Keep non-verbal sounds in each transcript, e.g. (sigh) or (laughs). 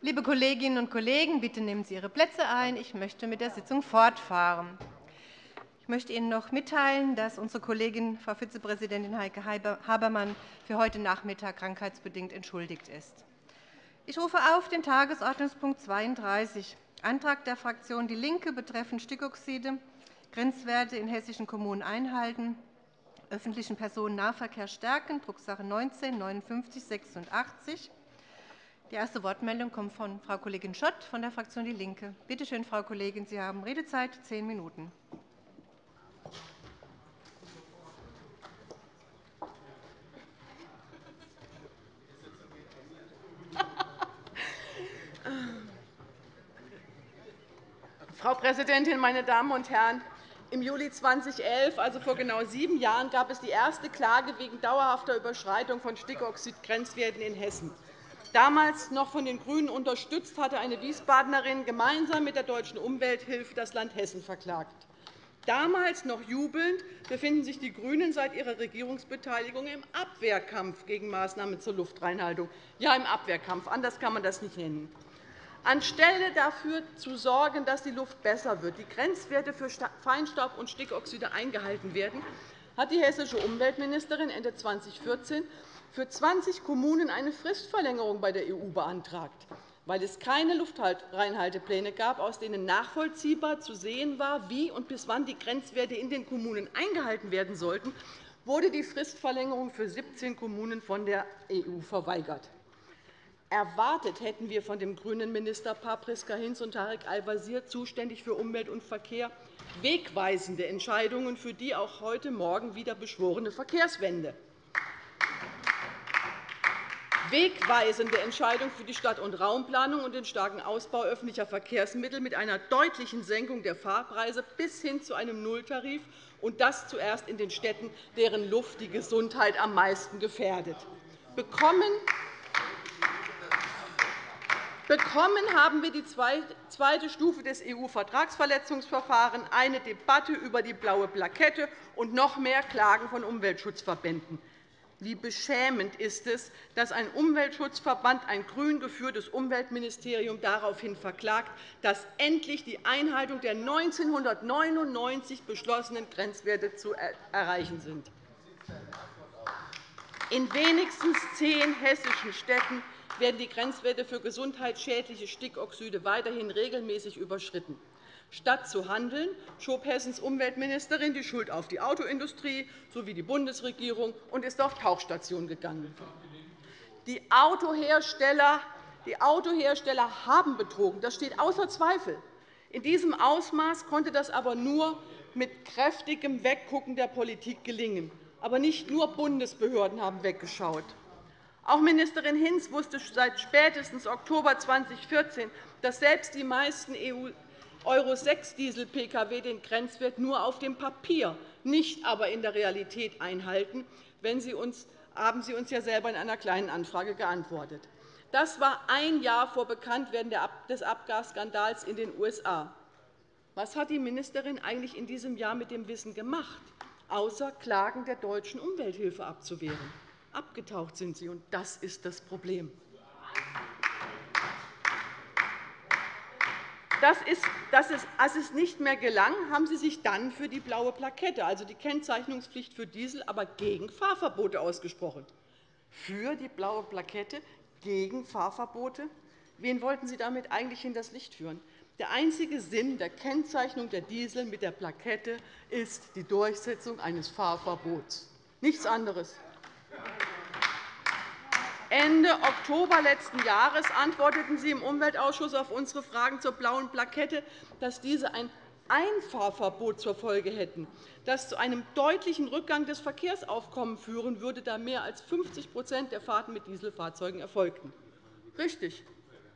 Liebe Kolleginnen und Kollegen, bitte nehmen Sie Ihre Plätze ein. Ich möchte mit der Sitzung fortfahren. Ich möchte Ihnen noch mitteilen, dass unsere Kollegin, Frau Vizepräsidentin Heike Habermann, für heute Nachmittag krankheitsbedingt entschuldigt ist. Ich rufe auf den Tagesordnungspunkt 32, Antrag der Fraktion DIE LINKE betreffend Stickoxide, Grenzwerte in hessischen Kommunen einhalten, öffentlichen Personennahverkehr stärken, Drucksache 19 5986. Die erste Wortmeldung kommt von Frau Kollegin Schott von der Fraktion DIE LINKE. Bitte schön, Frau Kollegin, Sie haben Redezeit zehn Minuten. (laughs) Frau Präsidentin, meine Damen und Herren! Im Juli 2011, also vor genau sieben Jahren, gab es die erste Klage wegen dauerhafter Überschreitung von Stickoxid-Grenzwerten in Hessen. Damals noch von den GRÜNEN unterstützt, hatte eine Wiesbadenerin gemeinsam mit der Deutschen Umwelthilfe das Land Hessen verklagt. Damals noch jubelnd befinden sich die GRÜNEN seit ihrer Regierungsbeteiligung im Abwehrkampf gegen Maßnahmen zur Luftreinhaltung. Ja, im Abwehrkampf. Anders kann man das nicht nennen. Anstelle dafür zu sorgen, dass die Luft besser wird, die Grenzwerte für Feinstaub und Stickoxide eingehalten werden, hat die hessische Umweltministerin Ende 2014 für 20 Kommunen eine Fristverlängerung bei der EU beantragt, weil es keine Luftreinhaltepläne gab, aus denen nachvollziehbar zu sehen war, wie und bis wann die Grenzwerte in den Kommunen eingehalten werden sollten, wurde die Fristverlängerung für 17 Kommunen von der EU verweigert. Erwartet hätten wir von dem grünen Ministerpaar Priska Hinz und Tarek Al-Wazir, zuständig für Umwelt und Verkehr, wegweisende Entscheidungen für die auch heute Morgen wieder beschworene Verkehrswende wegweisende Entscheidung für die Stadt- und Raumplanung und den starken Ausbau öffentlicher Verkehrsmittel mit einer deutlichen Senkung der Fahrpreise bis hin zu einem Nulltarif, und das zuerst in den Städten, deren Luft die Gesundheit am meisten gefährdet. Bekommen Bekommen haben wir die zweite Stufe des EU-Vertragsverletzungsverfahrens, eine Debatte über die blaue Plakette und noch mehr Klagen von Umweltschutzverbänden. Wie beschämend ist es, dass ein Umweltschutzverband ein grün geführtes Umweltministerium daraufhin verklagt, dass endlich die Einhaltung der 1999 beschlossenen Grenzwerte zu erreichen sind. In wenigstens zehn hessischen Städten werden die Grenzwerte für gesundheitsschädliche Stickoxide weiterhin regelmäßig überschritten. Statt zu handeln, schob Hessens Umweltministerin die Schuld auf die Autoindustrie sowie die Bundesregierung und ist auf Tauchstationen gegangen. Die Autohersteller, die Autohersteller haben betrogen. Das steht außer Zweifel. In diesem Ausmaß konnte das aber nur mit kräftigem Weggucken der Politik gelingen. Aber nicht nur Bundesbehörden haben weggeschaut. Auch Ministerin Hinz wusste seit spätestens Oktober 2014, dass selbst die meisten EU Euro-6-Diesel-Pkw den Grenzwert nur auf dem Papier, nicht aber in der Realität einhalten, wenn Sie uns, haben Sie uns ja selber in einer Kleinen Anfrage geantwortet. Das war ein Jahr vor Bekanntwerden des Abgasskandals in den USA. Was hat die Ministerin eigentlich in diesem Jahr mit dem Wissen gemacht, außer Klagen der deutschen Umwelthilfe abzuwehren? Abgetaucht sind Sie, und das ist das Problem. Das ist, dass es nicht mehr gelang, haben Sie sich dann für die blaue Plakette, also die Kennzeichnungspflicht für Diesel, aber gegen Fahrverbote ausgesprochen. Für die blaue Plakette, gegen Fahrverbote? Wen wollten Sie damit eigentlich in das Licht führen? Der einzige Sinn der Kennzeichnung der Diesel mit der Plakette ist die Durchsetzung eines Fahrverbots. Nichts anderes. Ende Oktober letzten Jahres antworteten Sie im Umweltausschuss auf unsere Fragen zur blauen Plakette, dass diese ein Einfahrverbot zur Folge hätten, das zu einem deutlichen Rückgang des Verkehrsaufkommens führen würde, da mehr als 50% der Fahrten mit Dieselfahrzeugen erfolgten. Richtig.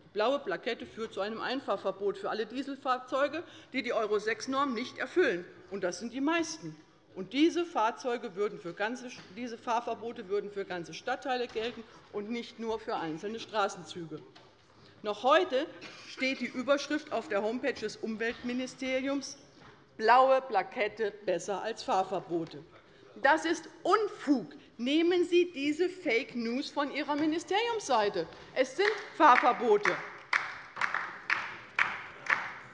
Die blaue Plakette führt zu einem Einfahrverbot für alle Dieselfahrzeuge, die die Euro-6-Norm nicht erfüllen. Und das sind die meisten. Und diese, Fahrzeuge würden für ganze, diese Fahrverbote würden für ganze Stadtteile gelten und nicht nur für einzelne Straßenzüge. Noch heute steht die Überschrift auf der Homepage des Umweltministeriums Blaue Plakette besser als Fahrverbote. Das ist Unfug. Nehmen Sie diese Fake News von Ihrer Ministeriumsseite. Es sind Fahrverbote.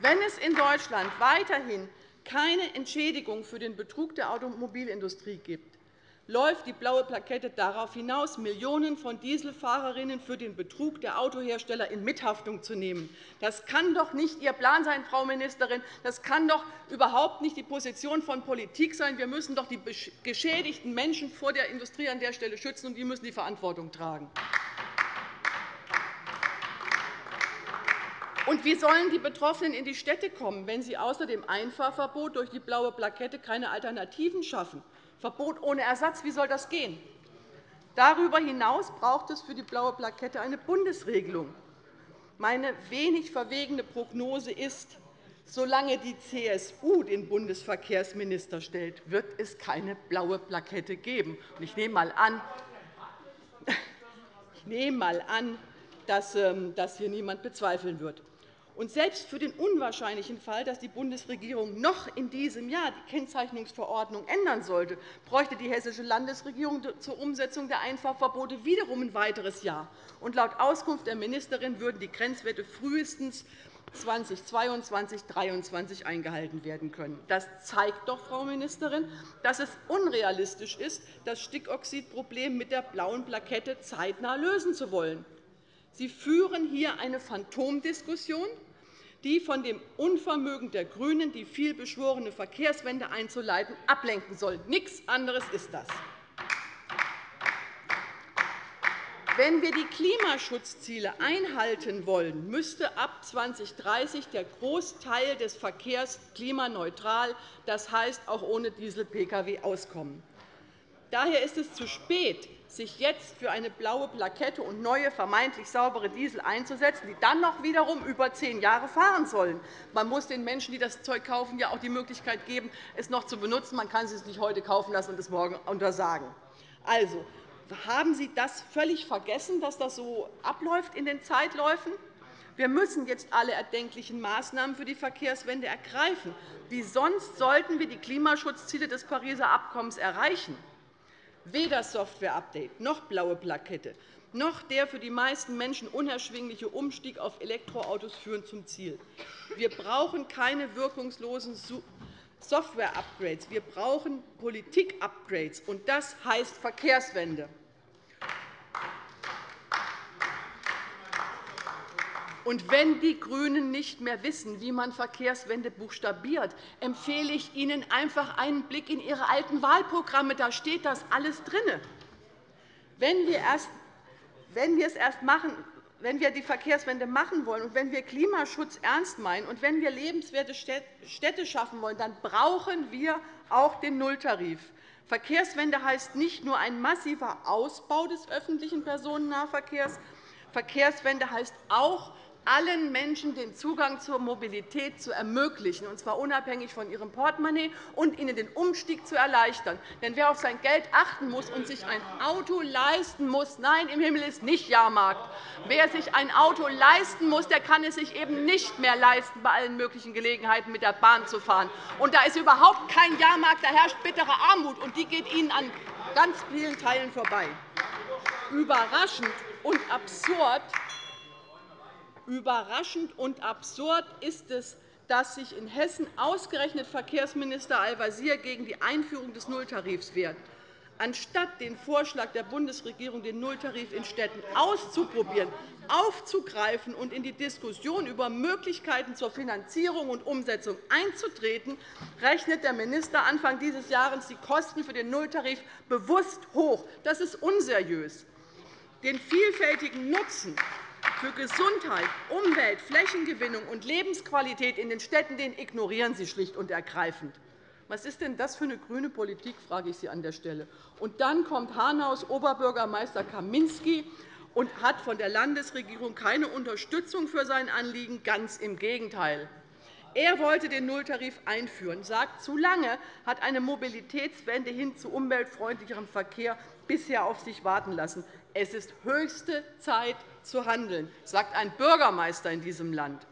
Wenn es in Deutschland weiterhin keine Entschädigung für den Betrug der Automobilindustrie gibt, läuft die blaue Plakette darauf hinaus, Millionen von Dieselfahrerinnen für den Betrug der Autohersteller in Mithaftung zu nehmen. Das kann doch nicht Ihr Plan sein, Frau Ministerin. Das kann doch überhaupt nicht die Position von Politik sein. Wir müssen doch die geschädigten Menschen vor der Industrie an der Stelle schützen, und die müssen die Verantwortung tragen. Und wie sollen die Betroffenen in die Städte kommen, wenn Sie außer dem Einfahrverbot durch die blaue Plakette keine Alternativen schaffen? Verbot ohne Ersatz, wie soll das gehen? Darüber hinaus braucht es für die blaue Plakette eine Bundesregelung. Meine wenig verwegene Prognose ist, solange die CSU den Bundesverkehrsminister stellt, wird es keine blaue Plakette geben. Ich nehme einmal an, (laughs) ich nehme mal an dass ähm, das hier niemand bezweifeln wird. Und selbst für den unwahrscheinlichen Fall, dass die Bundesregierung noch in diesem Jahr die Kennzeichnungsverordnung ändern sollte, bräuchte die Hessische Landesregierung zur Umsetzung der Einfahrverbote wiederum ein weiteres Jahr. Und laut Auskunft der Ministerin würden die Grenzwerte frühestens 2022 2023 eingehalten werden können. Das zeigt doch, Frau Ministerin, dass es unrealistisch ist, das Stickoxidproblem mit der blauen Plakette zeitnah lösen zu wollen. Sie führen hier eine Phantomdiskussion, die von dem Unvermögen der GRÜNEN, die vielbeschworene Verkehrswende einzuleiten, ablenken soll. Nichts anderes ist das. Wenn wir die Klimaschutzziele einhalten wollen, müsste ab 2030 der Großteil des Verkehrs klimaneutral, das heißt auch ohne Diesel-Pkw, auskommen. Daher ist es zu spät, sich jetzt für eine blaue Plakette und neue, vermeintlich saubere Diesel einzusetzen, die dann noch wiederum über zehn Jahre fahren sollen. Man muss den Menschen, die das Zeug kaufen, ja auch die Möglichkeit geben, es noch zu benutzen. Man kann es nicht heute kaufen lassen und es morgen untersagen. Also, haben Sie das völlig vergessen, dass das so abläuft in den Zeitläufen? Wir müssen jetzt alle erdenklichen Maßnahmen für die Verkehrswende ergreifen. Wie sonst sollten wir die Klimaschutzziele des Pariser Abkommens erreichen? Weder Software-Update noch blaue Plakette noch der für die meisten Menschen unerschwingliche Umstieg auf Elektroautos führen zum Ziel. Wir brauchen keine wirkungslosen Software-Upgrades. Wir brauchen Politik-Upgrades, und das heißt Verkehrswende. Und wenn die GRÜNEN nicht mehr wissen, wie man Verkehrswende buchstabiert, empfehle ich Ihnen einfach einen Blick in Ihre alten Wahlprogramme. Da steht das alles drin. Wenn wir, erst, wenn wir es erst machen, wenn wir die Verkehrswende machen wollen und wenn wir Klimaschutz ernst meinen und wenn wir lebenswerte Städte schaffen wollen, dann brauchen wir auch den Nulltarif. Verkehrswende heißt nicht nur ein massiver Ausbau des öffentlichen Personennahverkehrs. Verkehrswende heißt auch, allen Menschen den Zugang zur Mobilität zu ermöglichen, und zwar unabhängig von ihrem Portemonnaie, und ihnen den Umstieg zu erleichtern. Denn wer auf sein Geld achten muss und sich ein Auto leisten muss, nein, im Himmel ist nicht Jahrmarkt. Wer sich ein Auto leisten muss, der kann es sich eben nicht mehr leisten, bei allen möglichen Gelegenheiten mit der Bahn zu fahren. Und da ist überhaupt kein Jahrmarkt, da herrscht bittere Armut, und die geht Ihnen an ganz vielen Teilen vorbei. Überraschend und absurd Überraschend und absurd ist es, dass sich in Hessen ausgerechnet Verkehrsminister Al-Wazir gegen die Einführung des Nulltarifs wehrt. Anstatt den Vorschlag der Bundesregierung, den Nulltarif in Städten auszuprobieren, aufzugreifen und in die Diskussion über Möglichkeiten zur Finanzierung und Umsetzung einzutreten, rechnet der Minister Anfang dieses Jahres die Kosten für den Nulltarif bewusst hoch. Das ist unseriös. Den vielfältigen Nutzen für Gesundheit, Umwelt, Flächengewinnung und Lebensqualität in den Städten den ignorieren Sie schlicht und ergreifend. Was ist denn das für eine grüne Politik, frage ich Sie an der Stelle. Und dann kommt Hanaus Oberbürgermeister Kaminski und hat von der Landesregierung keine Unterstützung für sein Anliegen. Ganz im Gegenteil. Er wollte den Nulltarif einführen, sagt, zu lange hat eine Mobilitätswende hin zu umweltfreundlicherem Verkehr bisher auf sich warten lassen. Es ist höchste Zeit zu handeln, sagt ein Bürgermeister in diesem Land.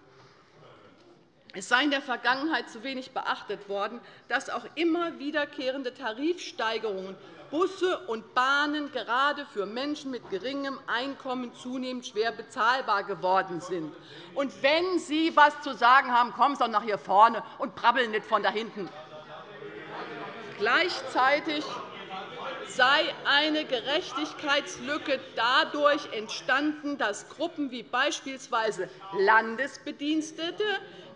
es sei in der Vergangenheit zu wenig beachtet worden, dass auch immer wiederkehrende Tarifsteigerungen Busse und Bahnen gerade für Menschen mit geringem Einkommen zunehmend schwer bezahlbar geworden sind. Und wenn Sie etwas zu sagen haben, kommen Sie doch nach hier vorne und brabbeln nicht von da hinten. Gleichzeitig sei eine Gerechtigkeitslücke dadurch entstanden, dass Gruppen wie beispielsweise Landesbedienstete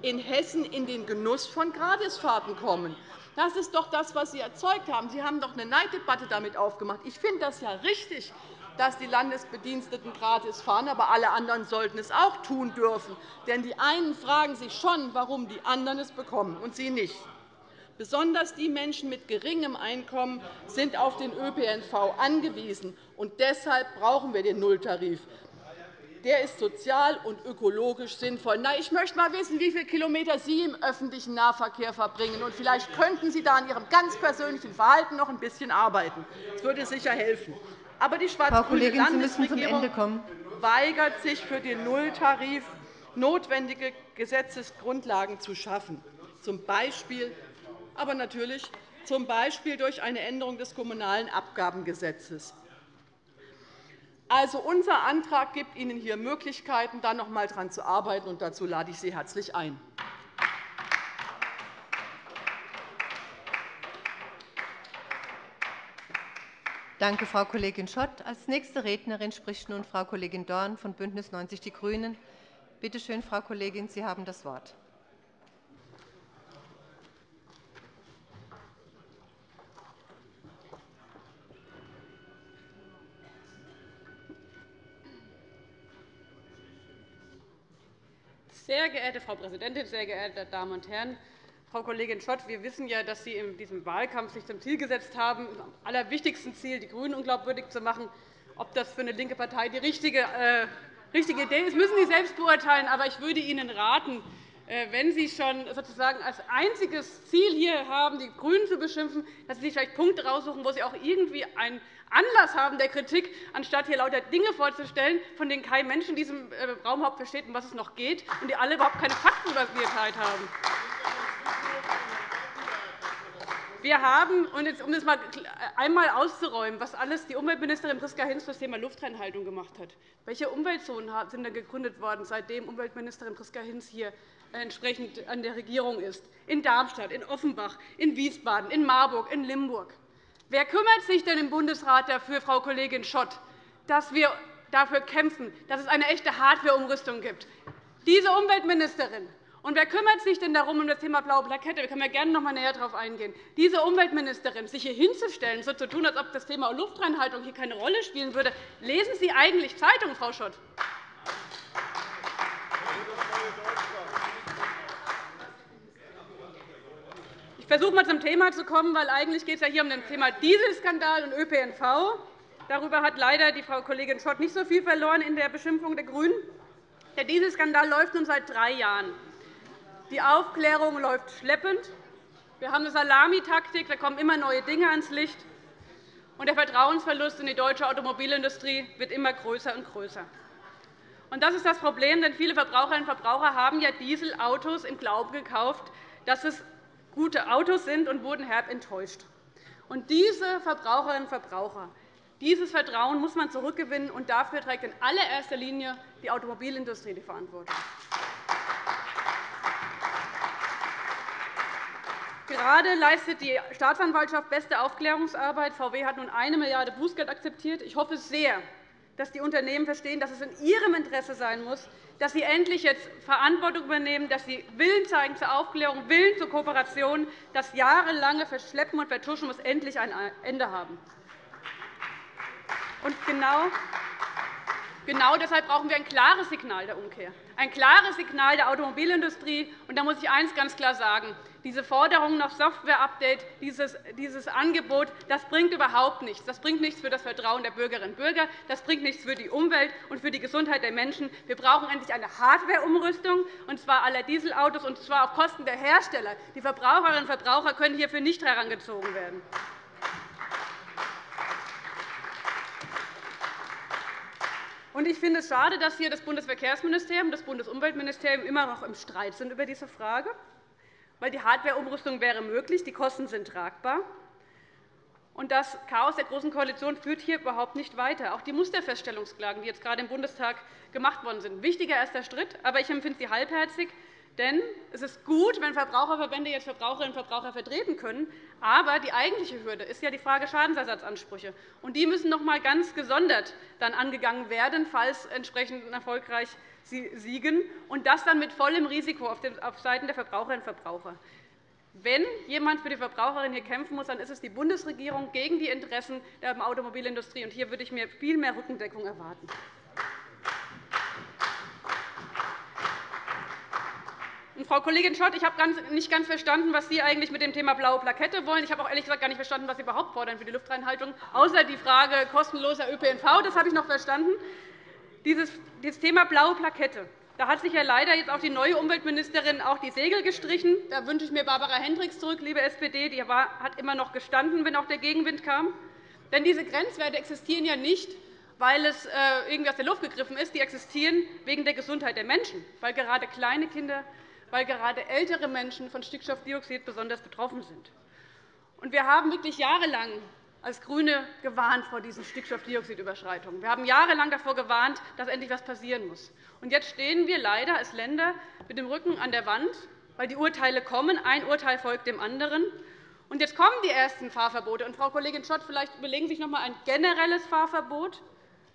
in Hessen in den Genuss von Gratisfahrten kommen. Das ist doch das, was Sie erzeugt haben. Sie haben doch eine Neiddebatte damit aufgemacht. Ich finde das ja richtig, dass die Landesbediensteten gratis fahren, aber alle anderen sollten es auch tun dürfen. Denn die einen fragen sich schon, warum die anderen es bekommen und sie nicht. Besonders die Menschen mit geringem Einkommen sind auf den ÖPNV angewiesen. und Deshalb brauchen wir den Nulltarif der ist sozial und ökologisch sinnvoll. Na, ich möchte einmal wissen, wie viele Kilometer Sie im öffentlichen Nahverkehr verbringen. Und vielleicht könnten Sie da an Ihrem ganz persönlichen Verhalten noch ein bisschen arbeiten. Das würde sicher helfen. Aber die schwarz-grüne Landesregierung weigert sich, für den Nulltarif notwendige Gesetzesgrundlagen zu schaffen, z. B. aber natürlich z. B. durch eine Änderung des Kommunalen Abgabengesetzes. Also, unser Antrag gibt Ihnen hier Möglichkeiten, da noch einmal daran zu arbeiten. und Dazu lade ich Sie herzlich ein. Danke, Frau Kollegin Schott. Als nächste Rednerin spricht nun Frau Kollegin Dorn von BÜNDNIS 90 die GRÜNEN. Bitte schön, Frau Kollegin, Sie haben das Wort. Sehr geehrte Frau Präsidentin, sehr geehrte Damen und Herren! Frau Kollegin Schott, wir wissen ja, dass Sie in diesem Wahlkampf sich zum Ziel gesetzt haben, am allerwichtigsten Ziel, die GRÜNEN unglaubwürdig zu machen. Ob das für eine linke Partei die richtige, äh, richtige Idee ist, müssen Sie selbst beurteilen. Aber ich würde Ihnen raten, äh, wenn Sie schon sozusagen als einziges Ziel hier haben, die GRÜNEN zu beschimpfen, dass Sie sich vielleicht Punkte heraussuchen, wo Sie auch irgendwie einen Anlass haben der Kritik, anstatt hier lauter Dinge vorzustellen, von denen kein Mensch in diesem äh, Raum versteht, um was es noch geht, und die alle überhaupt keine Faktenbasiertheit haben. Wir haben, und jetzt, um das mal einmal auszuräumen, was alles die Umweltministerin Priska Hinz für das Thema Luftreinhaltung gemacht hat. Welche Umweltzonen sind denn gegründet worden, seitdem Umweltministerin Priska Hinz hier entsprechend an der Regierung ist, in Darmstadt, in Offenbach, in Wiesbaden, in Marburg, in Limburg. Wer kümmert sich denn im Bundesrat dafür, Frau Kollegin Schott, dass wir dafür kämpfen, dass es eine echte Hardwareumrüstung gibt? Diese Umweltministerin. Und wer kümmert sich denn darum, um das Thema blaue Plakette? Da können wir gerne noch einmal näher darauf eingehen. Diese Umweltministerin, sich hier hinzustellen, so zu tun, als ob das Thema Luftreinhaltung hier keine Rolle spielen würde. Lesen Sie eigentlich Zeitung, Frau Schott? Versuche mal zum Thema zu kommen, weil eigentlich geht es ja hier um das Thema Dieselskandal und ÖPNV. Darüber hat leider die Frau Kollegin Schott nicht so viel verloren in der Beschimpfung der GRÜNEN. Der Dieselskandal läuft nun seit drei Jahren. Die Aufklärung läuft schleppend. Wir haben eine Salamitaktik, da kommen immer neue Dinge ans Licht. Und der Vertrauensverlust in die deutsche Automobilindustrie wird immer größer und größer. Und das ist das Problem, denn viele Verbraucherinnen und Verbraucher haben ja Dieselautos im Glauben gekauft, dass es gute Autos sind und wurden herb enttäuscht. Und diese Verbraucherinnen und Verbraucher, dieses Vertrauen muss man zurückgewinnen, und dafür trägt in allererster Linie die Automobilindustrie die Verantwortung. Gerade leistet die Staatsanwaltschaft beste Aufklärungsarbeit. VW hat nun 1 Milliarde Bußgeld akzeptiert. Ich hoffe sehr, dass die Unternehmen verstehen, dass es in ihrem Interesse sein muss, dass sie endlich jetzt Verantwortung übernehmen, dass sie Willen zeigen zur Aufklärung, Willen zur Kooperation. Das jahrelange Verschleppen und Vertuschen muss endlich ein Ende haben. Und genau Genau deshalb brauchen wir ein klares Signal der Umkehr, ein klares Signal der Automobilindustrie. Und da muss ich eines ganz klar sagen. Diese Forderung nach Software-Update, dieses, Angebot, das bringt überhaupt nichts. Das bringt nichts für das Vertrauen der Bürgerinnen und Bürger. Das bringt nichts für die Umwelt und für die Gesundheit der Menschen. Wir brauchen endlich eine Hardware-Umrüstung, und zwar aller Dieselautos, und zwar auf Kosten der Hersteller. Die Verbraucherinnen und Verbraucher können hierfür nicht herangezogen werden. Ich finde es schade, dass hier das Bundesverkehrsministerium und das Bundesumweltministerium immer noch im Streit sind über diese Frage, weil die Hardwareumrüstung wäre möglich, die Kosten sind tragbar. Und das Chaos der Großen Koalition führt hier überhaupt nicht weiter. Auch die Musterfeststellungsklagen, die jetzt gerade im Bundestag gemacht worden sind, wichtiger erster Schritt, aber ich empfinde sie halbherzig. Denn es ist gut, wenn Verbraucherverbände jetzt Verbraucherinnen und Verbraucher vertreten können. Aber die eigentliche Hürde ist ja die Frage Schadensersatzansprüche. Und die müssen noch einmal ganz gesondert dann angegangen werden, falls entsprechend erfolgreich siegen, und das dann mit vollem Risiko auf Seiten der Verbraucherinnen und Verbraucher. Wenn jemand für die Verbraucherinnen hier kämpfen muss, dann ist es die Bundesregierung gegen die Interessen der Automobilindustrie. Und hier würde ich mir viel mehr Rückendeckung erwarten. Frau Kollegin Schott, ich habe nicht ganz verstanden, was Sie eigentlich mit dem Thema blaue Plakette wollen. Ich habe auch ehrlich gesagt gar nicht verstanden, was Sie überhaupt fordern für die Luftreinhaltung, außer die Frage kostenloser ÖPNV. Das habe ich noch verstanden. Dieses Thema blaue Plakette. Da hat sich ja leider jetzt auch die neue Umweltministerin auch die Segel gestrichen. Da wünsche ich mir Barbara Hendricks zurück, liebe SPD. Die hat immer noch gestanden, wenn auch der Gegenwind kam. Denn diese Grenzwerte existieren ja nicht, weil es äh, irgendwie aus der Luft gegriffen ist. Die existieren wegen der Gesundheit der Menschen, weil gerade kleine Kinder weil gerade ältere Menschen von Stickstoffdioxid besonders betroffen sind. Wir haben wirklich jahrelang als GRÜNE gewarnt vor diesen Stickstoffdioxidüberschreitungen. Wir haben jahrelang davor gewarnt, dass endlich etwas passieren muss. Jetzt stehen wir leider als Länder mit dem Rücken an der Wand, weil die Urteile kommen. Ein Urteil folgt dem anderen. Und jetzt kommen die ersten Fahrverbote. Und, Frau Kollegin Schott, vielleicht überlegen Sie sich noch einmal ein generelles Fahrverbot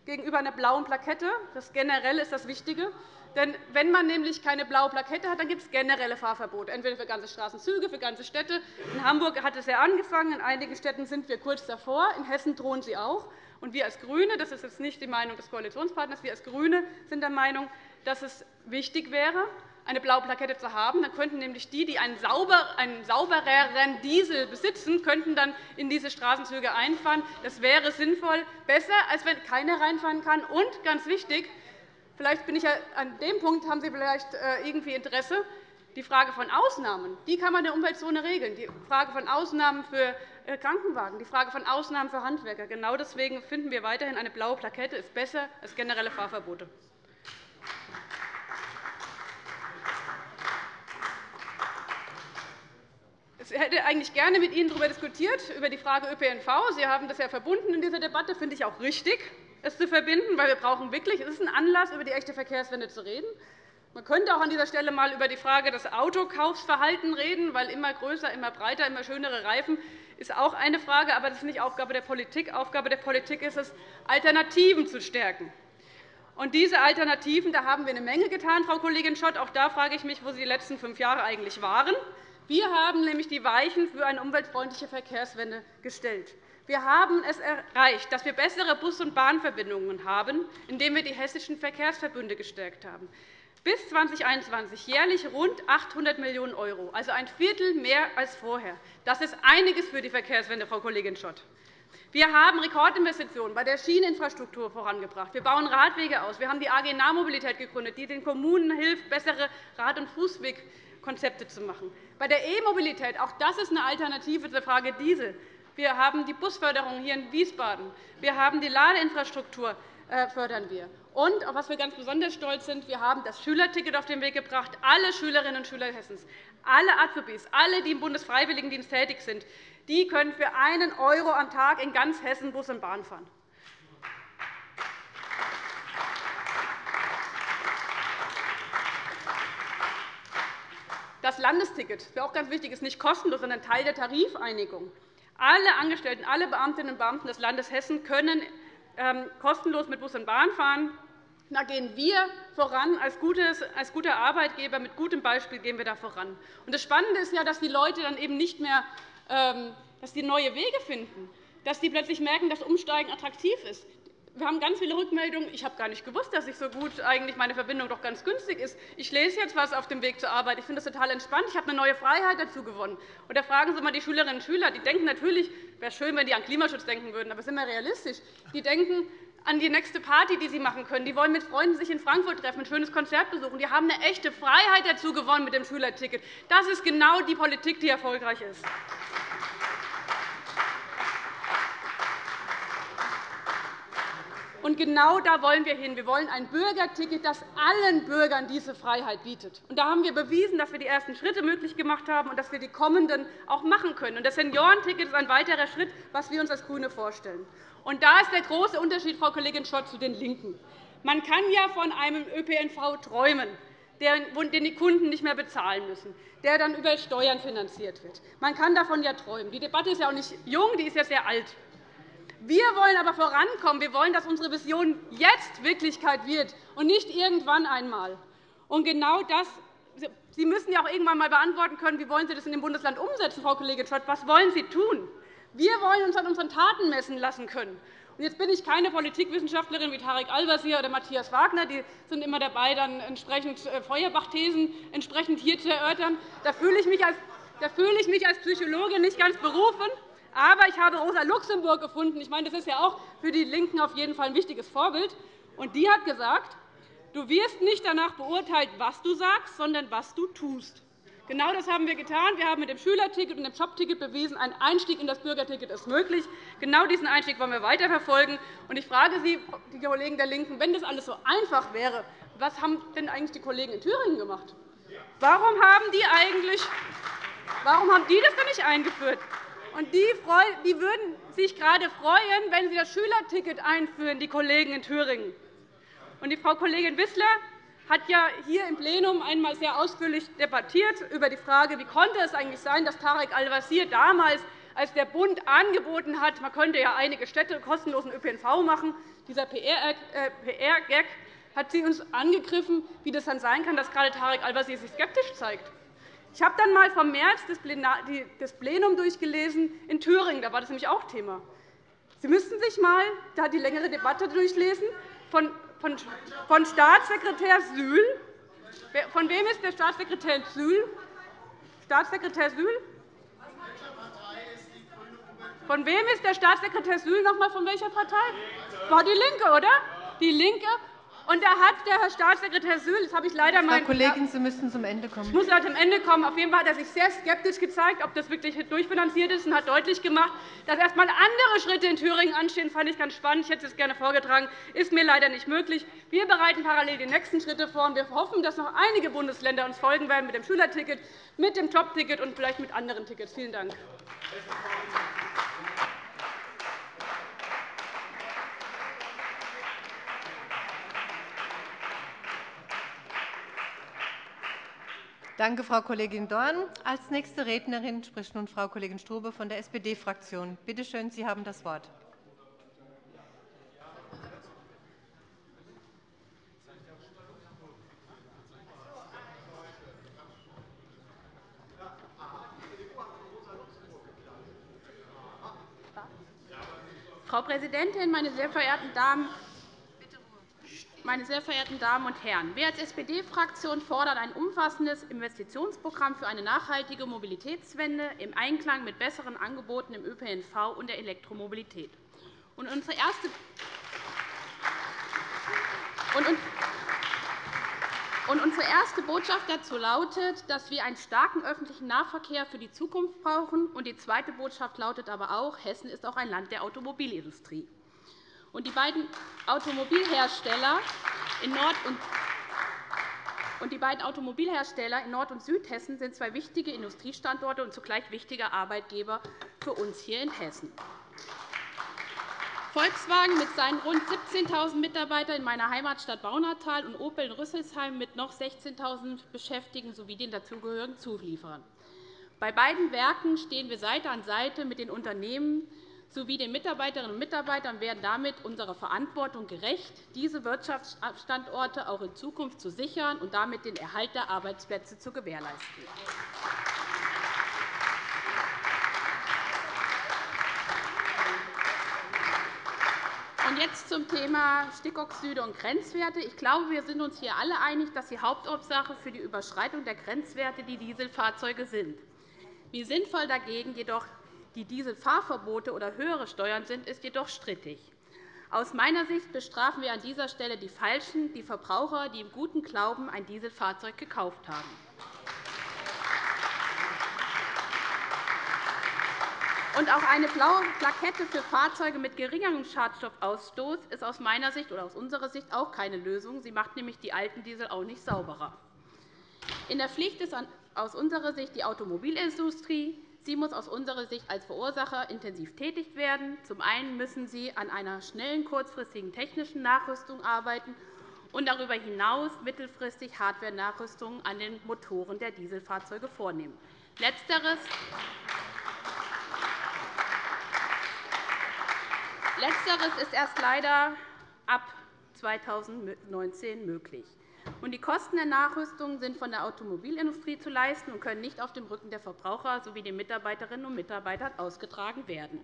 gegenüber einer blauen Plakette. Das generell ist das Wichtige. Denn wenn man nämlich keine blaue Plakette hat, dann gibt es generelle Fahrverbote, entweder für ganze Straßenzüge, für ganze Städte. In Hamburg hat es ja angefangen. In einigen Städten sind wir kurz davor. In Hessen drohen sie auch. Und wir als GRÜNE, das ist jetzt nicht die Meinung des Koalitionspartners, wir als GRÜNE sind der Meinung, dass es wichtig wäre, eine blaue Plakette zu haben. Dann könnten nämlich die, die einen, saubereren Diesel besitzen, könnten dann in diese Straßenzüge einfahren. Das wäre sinnvoll, besser, als wenn keiner reinfahren kann. Und ganz wichtig, Vielleicht bin ich ja, an dem Punkt haben Sie vielleicht äh, irgendwie Interesse. Die Frage von Ausnahmen die kann man in der Umweltzone regeln. Die Frage von Ausnahmen für äh, Krankenwagen, die Frage von Ausnahmen für Handwerker. Genau deswegen finden wir weiterhin, eine blaue Plakette ist besser als generelle Fahrverbote. Ich hätte eigentlich gerne mit Ihnen darüber diskutiert, über die Frage ÖPNV. Sie haben das ja verbunden in dieser Debatte, Das finde ich auch richtig es zu verbinden, weil wir brauchen wirklich, es ist ein Anlass, über die echte Verkehrswende zu reden. Man könnte auch an dieser Stelle einmal über die Frage des Autokaufsverhaltens reden, weil immer größer, immer breiter, immer schönere Reifen ist auch eine Frage, aber das ist nicht Aufgabe der Politik. Aufgabe der Politik ist es, Alternativen zu stärken. Und diese Alternativen, da haben wir eine Menge getan, Frau Kollegin Schott. Auch da frage ich mich, wo Sie die letzten fünf Jahre eigentlich waren. Wir haben nämlich die Weichen für eine umweltfreundliche Verkehrswende gestellt. Wir haben es erreicht, dass wir bessere Bus- und Bahnverbindungen haben, indem wir die hessischen Verkehrsverbünde gestärkt haben. Bis 2021 jährlich rund 800 Millionen €, also ein Viertel mehr als vorher. Das ist einiges für die Verkehrswende, Frau Kollegin Schott. Wir haben Rekordinvestitionen bei der Schieneninfrastruktur vorangebracht. Wir bauen Radwege aus. Wir haben die AG Nahmobilität gegründet, die den Kommunen hilft, bessere Rad- und Fußwegkonzepte zu machen. Bei der E-Mobilität, auch das ist eine Alternative zur Frage Diesel, wir haben die Busförderung hier in Wiesbaden. Wir haben die Ladeinfrastruktur äh, fördern wir. Und, auf was wir ganz besonders stolz sind, wir haben das Schülerticket auf den Weg gebracht. Alle Schülerinnen und Schüler Hessens, alle Azubis, alle, die im Bundesfreiwilligendienst tätig sind, die können für einen € am Tag in ganz Hessen Bus und Bahn fahren. Das Landesticket, das ist auch ganz wichtig, ist nicht kostenlos, sondern Teil der Tarifeinigung. Alle Angestellten, alle Beamtinnen und Beamten des Landes Hessen können ähm, kostenlos mit Bus und Bahn fahren. Da gehen wir voran. Als, guter Arbeitgeber mit gutem Beispiel gehen wir da voran. das Spannende ist ja, dass die Leute dann eben nicht mehr ähm, dass die neue Wege finden, dass sie plötzlich merken, dass Umsteigen attraktiv ist. Wir haben ganz viele Rückmeldungen. Ich habe gar nicht gewusst, dass ich so gut eigentlich meine Verbindung doch ganz günstig ist. Ich lese jetzt etwas auf dem Weg zur Arbeit. Ich finde das total entspannt. Ich habe eine neue Freiheit dazu gewonnen. Und da fragen Sie mal die Schülerinnen und Schüler. Die denken natürlich, wäre schön, wenn die an Klimaschutz denken würden, aber sind wir realistisch. Die denken an die nächste Party, die sie machen können. Die wollen mit Freunden sich in Frankfurt treffen, ein schönes Konzert besuchen. Die haben eine echte Freiheit dazu gewonnen mit dem Schülerticket. Das ist genau die Politik, die erfolgreich ist. Und genau da wollen wir hin. Wir wollen ein Bürgerticket, das allen Bürgern diese Freiheit bietet. Und da haben wir bewiesen, dass wir die ersten Schritte möglich gemacht haben und dass wir die kommenden auch machen können. Und das Seniorenticket ist ein weiterer Schritt, was wir uns als GRÜNE vorstellen. Und da ist der große Unterschied, Frau Kollegin Schott, zu den LINKEN. Man kann ja von einem ÖPNV träumen, den die Kunden nicht mehr bezahlen müssen, der dann über Steuern finanziert wird. Man kann davon ja träumen. Die Debatte ist ja auch nicht jung, die ist ja sehr alt. Wir wollen aber vorankommen. Wir wollen, dass unsere Vision jetzt Wirklichkeit wird und nicht irgendwann einmal. Und genau das Sie müssen ja auch irgendwann einmal beantworten können, wie wollen Sie das in dem Bundesland umsetzen, Frau Kollegin Schott. Was wollen Sie tun? Wir wollen uns an unseren Taten messen lassen können. Jetzt bin ich keine Politikwissenschaftlerin wie Tarek Al-Wazir oder Matthias Wagner. Die sind immer dabei, dann entsprechend äh, Feuerbach-Thesen entsprechend hier zu erörtern. Da fühle ich mich als Psychologin nicht ganz berufen. Aber ich habe Rosa Luxemburg gefunden. Ich meine, das ist ja auch für die LINKEN auf jeden Fall ein wichtiges Vorbild. Und die hat gesagt, du wirst nicht danach beurteilt, was du sagst, sondern was du tust. Genau das haben wir getan. Wir haben mit dem Schülerticket und dem Jobticket bewiesen, ein Einstieg in das Bürgerticket ist möglich. Genau diesen Einstieg wollen wir weiterverfolgen. Ich frage Sie, die Kollegen der LINKEN, wenn das alles so einfach wäre, was haben denn eigentlich die Kollegen in Thüringen gemacht? Warum haben die eigentlich Warum haben die das denn nicht eingeführt? Und die, die würden sich gerade freuen, wenn Sie das Schülerticket einführen, die Kollegen in Thüringen. Und die Frau Kollegin Wissler hat ja hier im Plenum einmal sehr ausführlich debattiert über die Frage, wie konnte es eigentlich sein, dass Tarek Al-Wazir damals, als der Bund angeboten hat, man könnte ja einige Städte kostenlosen ÖPNV machen, dieser PR-Gag, hat sie uns angegriffen, wie das dann sein kann, dass gerade Tarek Al-Wazir sich skeptisch zeigt. Ich habe dann einmal vom März das Plenum durchgelesen in Thüringen. Da war das nämlich auch Thema. Sie müssten sich einmal die längere Debatte durchlesen von, von, von Staatssekretär Sühl. Von wem ist der Staatssekretär Sühl? Staatssekretär Sühl? Von wem ist der Staatssekretär Sühl noch einmal von welcher Partei? War die LINKE, oder? Die LINKE und da hat der Herr Staatssekretär Sühl, das habe ich leider Frau Kollegin, Sie müssen zum Ende kommen. Ich muss leider zum Ende kommen. Auf jeden Fall hat er sich sehr skeptisch gezeigt, ob das wirklich durchfinanziert ist, und hat deutlich gemacht, dass erst einmal andere Schritte in Thüringen anstehen. Das fand ich ganz spannend. Ich hätte es gerne vorgetragen. Das ist mir leider nicht möglich. Wir bereiten parallel die nächsten Schritte vor. und Wir hoffen, dass noch einige Bundesländer uns folgen werden mit dem Schülerticket, mit dem Jobticket und vielleicht mit anderen Tickets. Vielen Dank. Danke, Frau Kollegin Dorn. Als nächste Rednerin spricht nun Frau Kollegin Strube von der SPD-Fraktion. Bitte schön, Sie haben das Wort. Frau Präsidentin, meine sehr verehrten Damen meine sehr verehrten Damen und Herren! Wir als SPD-Fraktion fordern ein umfassendes Investitionsprogramm für eine nachhaltige Mobilitätswende im Einklang mit besseren Angeboten im ÖPNV und der Elektromobilität. Und unsere erste und unsere erste Botschaft dazu lautet, dass wir einen starken öffentlichen Nahverkehr für die Zukunft brauchen. Und die zweite Botschaft lautet aber auch, Hessen ist auch ein Land der Automobilindustrie. Und die beiden Automobilhersteller in Nord- und und die beiden Automobilhersteller in Nord- und Südhessen sind zwei wichtige Industriestandorte und zugleich wichtige Arbeitgeber für uns hier in Hessen. Volkswagen mit seinen rund 17.000 Mitarbeitern in meiner Heimatstadt Baunatal und Opel in Rüsselsheim mit noch 16.000 Beschäftigten sowie den dazugehörigen Zulieferern. Bei beiden Werken stehen wir Seite an Seite mit den Unternehmen sowie den Mitarbeiterinnen und Mitarbeitern werden damit unserer Verantwortung gerecht, diese Wirtschaftsstandorte auch in Zukunft zu sichern und damit den Erhalt der Arbeitsplätze zu gewährleisten. Und jetzt zum Thema Stickoxide und Grenzwerte. Ich glaube, wir sind uns hier alle einig, dass die Hauptursache für die Überschreitung der Grenzwerte die Dieselfahrzeuge sind. Wie sinnvoll dagegen jedoch die Dieselfahrverbote oder höhere Steuern sind, ist jedoch strittig. Aus meiner Sicht bestrafen wir an dieser Stelle die Falschen, die Verbraucher, die im guten Glauben ein Dieselfahrzeug gekauft haben. Und auch eine blaue Plakette für Fahrzeuge mit geringerem Schadstoffausstoß ist aus meiner Sicht oder aus unserer Sicht auch keine Lösung. Sie macht nämlich die alten Diesel auch nicht sauberer. In der Pflicht ist aus unserer Sicht die Automobilindustrie. Sie muss aus unserer Sicht als Verursacher intensiv tätig werden. Zum einen müssen Sie an einer schnellen, kurzfristigen technischen Nachrüstung arbeiten und darüber hinaus mittelfristig Hardware-Nachrüstungen an den Motoren der Dieselfahrzeuge vornehmen. Letzteres Letzteres ist erst leider ab 2019 möglich. Die Kosten der Nachrüstung sind von der Automobilindustrie zu leisten und können nicht auf dem Rücken der Verbraucher sowie der Mitarbeiterinnen und Mitarbeiter ausgetragen werden.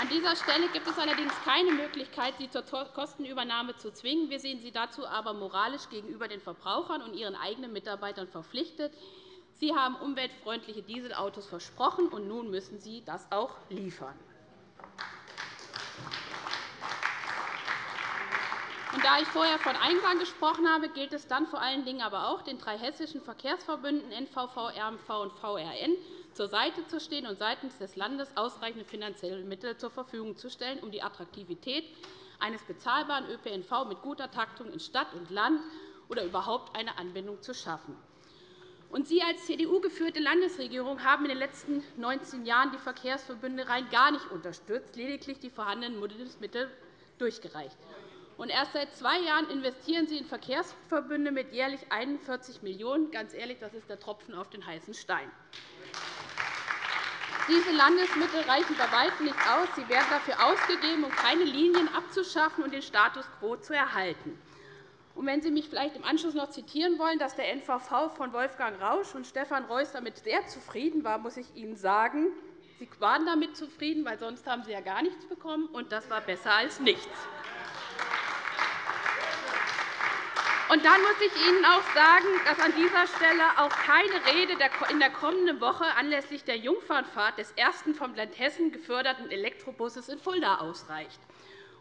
An dieser Stelle gibt es allerdings keine Möglichkeit, Sie zur Kostenübernahme zu zwingen. Wir sehen Sie dazu aber moralisch gegenüber den Verbrauchern und Ihren eigenen Mitarbeitern verpflichtet. Sie haben umweltfreundliche Dieselautos versprochen, und nun müssen Sie das auch liefern. Da ich vorher von Einklang gesprochen habe, gilt es dann vor allen Dingen aber auch, den drei hessischen Verkehrsverbünden NVV, RMV und VRN zur Seite zu stehen und seitens des Landes ausreichende finanzielle Mittel zur Verfügung zu stellen, um die Attraktivität eines bezahlbaren ÖPNV mit guter Taktung in Stadt und Land oder überhaupt eine Anbindung zu schaffen. Und Sie als CDU-geführte Landesregierung haben in den letzten 19 Jahren die Verkehrsverbünde rein gar nicht unterstützt, lediglich die vorhandenen Mittel durchgereicht. Und erst seit zwei Jahren investieren Sie in Verkehrsverbünde mit jährlich 41 Millionen €. Ganz ehrlich, das ist der Tropfen auf den heißen Stein. Diese Landesmittel reichen bei weitem nicht aus. Sie werden dafür ausgegeben, um keine Linien abzuschaffen und den Status quo zu erhalten. Und wenn Sie mich vielleicht im Anschluss noch zitieren wollen, dass der NVV von Wolfgang Rausch und Stefan Reuss damit sehr zufrieden war, muss ich Ihnen sagen, Sie waren damit zufrieden, weil sonst haben Sie ja gar nichts bekommen, und das war besser als nichts. Und dann muss ich Ihnen auch sagen, dass an dieser Stelle auch keine Rede in der kommenden Woche anlässlich der Jungfernfahrt des ersten vom Land Hessen geförderten Elektrobusses in Fulda ausreicht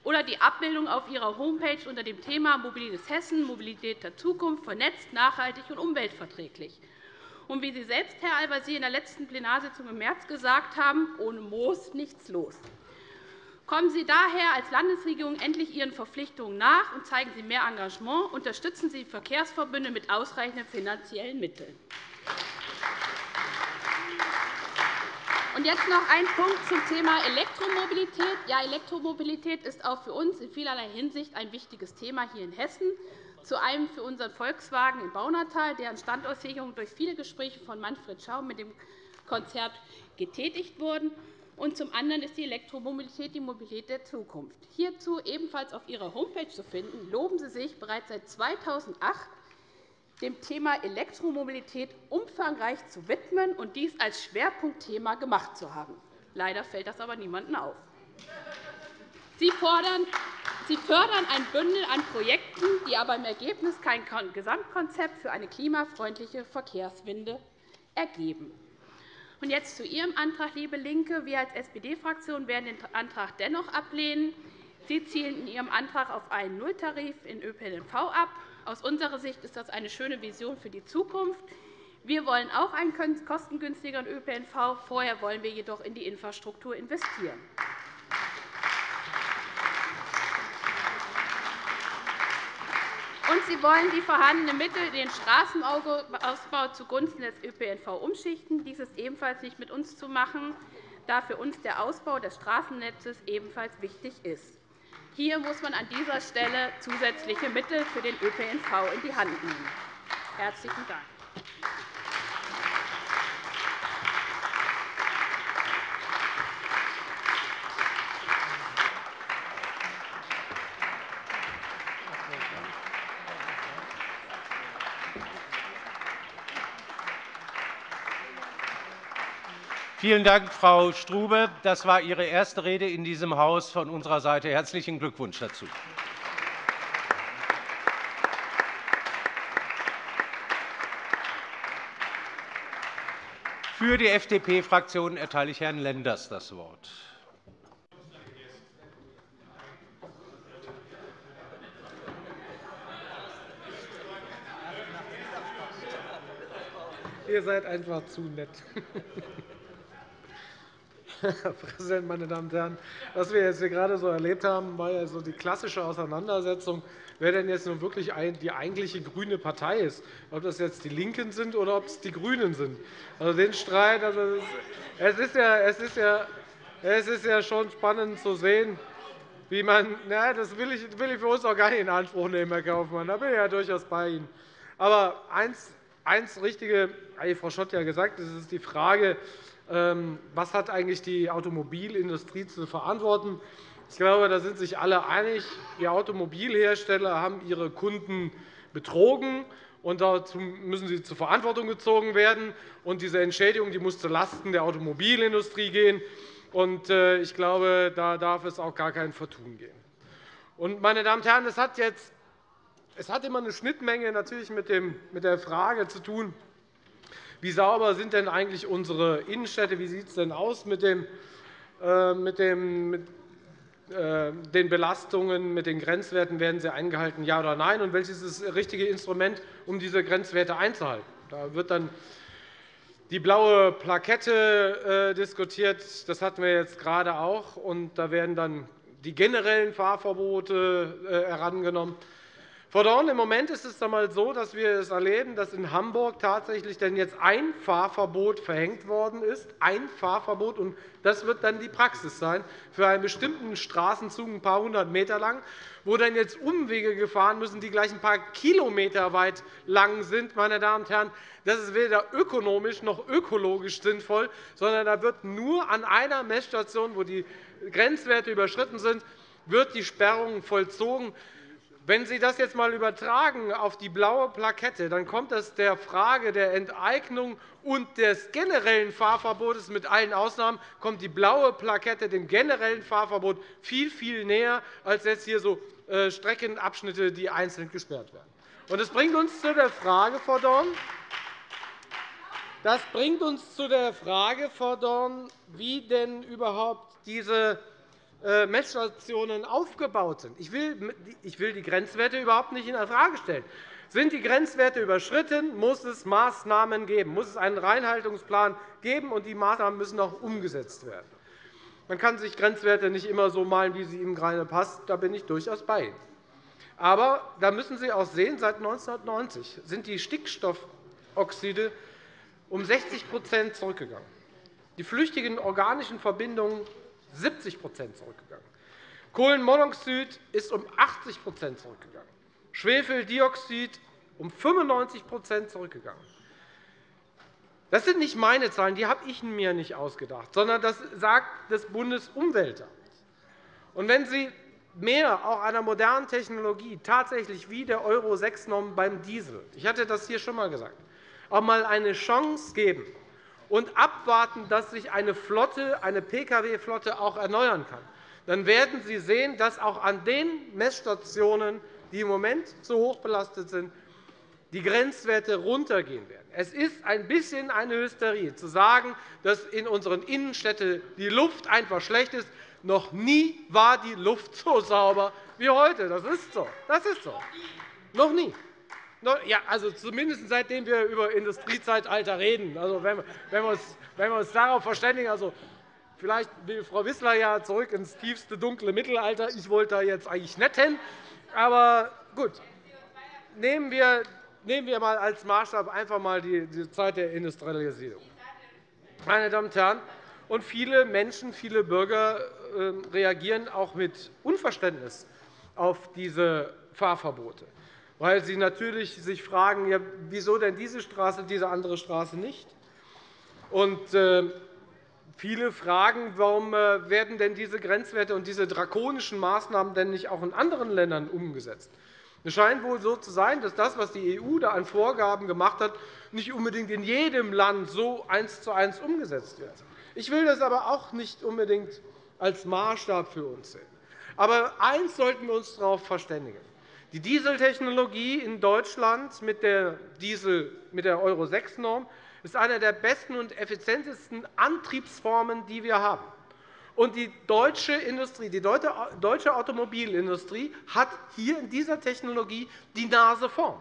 oder die Abbildung auf Ihrer Homepage unter dem Thema Mobilites Hessen, Mobilität der Zukunft, vernetzt, nachhaltig und umweltverträglich. Und wie Sie selbst, Herr Al-Wazir, in der letzten Plenarsitzung im März gesagt haben, ohne Moos nichts los. Kommen Sie daher als Landesregierung endlich Ihren Verpflichtungen nach und zeigen Sie mehr Engagement. Unterstützen Sie Verkehrsverbünde mit ausreichenden finanziellen Mitteln. Und jetzt noch ein Punkt zum Thema Elektromobilität. Ja, Elektromobilität ist auch für uns in vielerlei Hinsicht ein wichtiges Thema hier in Hessen. Zu einem für unseren Volkswagen in Baunatal, deren Standortsicherung durch viele Gespräche von Manfred Schaum mit dem Konzert getätigt wurden. Und zum anderen ist die Elektromobilität die Mobilität der Zukunft. Hierzu ebenfalls auf Ihrer Homepage zu finden, loben Sie sich bereits seit 2008 dem Thema Elektromobilität umfangreich zu widmen und dies als Schwerpunktthema gemacht zu haben. Leider fällt das aber niemandem auf. Sie, fördern ein Bündel an Projekten, die aber im Ergebnis kein Gesamtkonzept für eine klimafreundliche Verkehrswende ergeben. Und jetzt zu Ihrem Antrag, liebe LINKE. Wir als SPD-Fraktion werden den Antrag dennoch ablehnen. Sie zielen in Ihrem Antrag auf einen Nulltarif in ÖPNV ab. Aus unserer Sicht ist das eine schöne Vision für die Zukunft. Wir wollen auch einen kostengünstigeren ÖPNV. Vorher wollen wir jedoch in die Infrastruktur investieren. Und Sie wollen die vorhandenen Mittel den Straßenausbau zugunsten des ÖPNV umschichten. Dies ist ebenfalls nicht mit uns zu machen, da für uns der Ausbau des Straßennetzes ebenfalls wichtig ist. Hier muss man an dieser Stelle zusätzliche Mittel für den ÖPNV in die Hand nehmen. – Herzlichen Dank. Vielen Dank, Frau Strube. Das war Ihre erste Rede in diesem Haus. Von unserer Seite herzlichen Glückwunsch dazu. Für die FDP-Fraktion erteile ich Herrn Lenders das Wort. Ihr seid einfach zu nett. (laughs) Herr (laughs) Präsident, meine Damen und Herren! Was wir jetzt hier gerade so erlebt haben, war ja so die klassische Auseinandersetzung, wer denn jetzt nun wirklich die eigentliche grüne Partei ist, ob das jetzt die LINKEN sind oder ob es die GRÜNEN sind. Also den Streit, also es, ist ja, es, ist ja, es ist ja schon spannend zu sehen, wie man, na, das will ich, will ich für uns auch gar nicht in Anspruch nehmen, Herr Kaufmann. Da bin ich ja durchaus bei Ihnen. Aber eins, eins Richtige, Frau Schott ja gesagt, das ist die Frage, was hat eigentlich die Automobilindustrie zu verantworten? Ich glaube, da sind sich alle einig. Die Automobilhersteller haben ihre Kunden betrogen, und dazu müssen sie zur Verantwortung gezogen werden. Und diese Entschädigung die muss zulasten der Automobilindustrie gehen. Und äh, ich glaube, da darf es auch gar kein Vertun geben. Und, meine Damen und Herren, es hat, jetzt, es hat immer eine Schnittmenge natürlich mit, dem, mit der Frage zu tun, wie sauber sind denn eigentlich unsere Innenstädte? Wie sieht es denn aus mit, dem, äh, mit, dem, mit äh, den Belastungen, mit den Grenzwerten? Werden sie eingehalten, ja oder nein? Und welches ist das richtige Instrument, um diese Grenzwerte einzuhalten? Da wird dann die blaue Plakette äh, diskutiert. Das hatten wir jetzt gerade auch. Und da werden dann die generellen Fahrverbote herangenommen. Frau Dorn, im Moment ist es einmal so, dass wir es erleben, dass in Hamburg tatsächlich denn jetzt ein Fahrverbot verhängt worden ist. Ein Fahrverbot. Und das wird dann die Praxis sein für einen bestimmten Straßenzug, ein paar hundert Meter lang, wo dann jetzt Umwege gefahren müssen, die gleich ein paar Kilometer weit lang sind. Meine Damen und Herren, das ist weder ökonomisch noch ökologisch sinnvoll, sondern da wird nur an einer Messstation, wo die Grenzwerte überschritten sind, wird die Sperrung vollzogen. Wenn Sie das jetzt einmal übertragen auf die blaue Plakette, dann kommt es der Frage der Enteignung und des generellen Fahrverbots mit allen Ausnahmen kommt die blaue Plakette dem generellen Fahrverbot viel, viel näher als jetzt hier so äh, Streckenabschnitte, die einzeln gesperrt werden. Das bringt uns zu der Frage, Frau Dorn, das bringt uns zu der Frage, Frau Dorn, wie denn überhaupt diese Messstationen aufgebaut sind. Ich will die Grenzwerte überhaupt nicht infrage stellen. Sind die Grenzwerte überschritten, muss es Maßnahmen geben, muss es einen Reinhaltungsplan geben, und die Maßnahmen müssen auch umgesetzt werden. Man kann sich Grenzwerte nicht immer so malen, wie sie ihm gerade passt. Da bin ich durchaus bei. Aber da müssen Sie auch sehen, seit 1990 sind die Stickstoffoxide um 60% zurückgegangen. Die flüchtigen organischen Verbindungen 70% zurückgegangen. Kohlenmonoxid ist um 80% zurückgegangen. Schwefeldioxid um 95% zurückgegangen. Das sind nicht meine Zahlen, die habe ich mir nicht ausgedacht, sondern das sagt das Bundesumweltamt. Und wenn Sie mehr auch einer modernen Technologie tatsächlich wie der Euro-6-Norm beim Diesel, ich hatte das hier schon einmal gesagt, auch einmal eine Chance geben, und abwarten, dass sich eine Flotte, eine Pkw-Flotte auch erneuern kann, dann werden Sie sehen, dass auch an den Messstationen, die im Moment zu hoch belastet sind, die Grenzwerte runtergehen werden. Es ist ein bisschen eine Hysterie, zu sagen, dass in unseren Innenstädten die Luft einfach schlecht ist. Noch nie war die Luft so sauber wie heute. Das ist so. Das ist so. Noch nie. Ja, also zumindest seitdem wir über Industriezeitalter reden. Also, wenn, wir uns, wenn wir uns darauf verständigen, also, vielleicht will Frau Wissler ja zurück ins tiefste dunkle Mittelalter. Ich wollte da jetzt eigentlich nicht hin. Aber gut, nehmen wir, nehmen wir mal als Maßstab einfach mal die, die Zeit der Industrialisierung. Meine Damen und Herren, und viele Menschen, viele Bürger ähm, reagieren auch mit Unverständnis auf diese Fahrverbote weil sie natürlich sich fragen, ja, wieso denn diese Straße, diese andere Straße nicht? Und, äh, viele fragen, warum äh, werden denn diese Grenzwerte und diese drakonischen Maßnahmen denn nicht auch in anderen Ländern umgesetzt? Es scheint wohl so zu sein, dass das, was die EU da an Vorgaben gemacht hat, nicht unbedingt in jedem Land so eins zu eins umgesetzt wird. Ich will das aber auch nicht unbedingt als Maßstab für uns sehen. Aber eines sollten wir uns darauf verständigen. Die Dieseltechnologie in Deutschland mit der, der Euro-6-Norm ist eine der besten und effizientesten Antriebsformen, die wir haben. Und die deutsche Industrie, die deutsche Automobilindustrie hat hier in dieser Technologie die Nase vorn.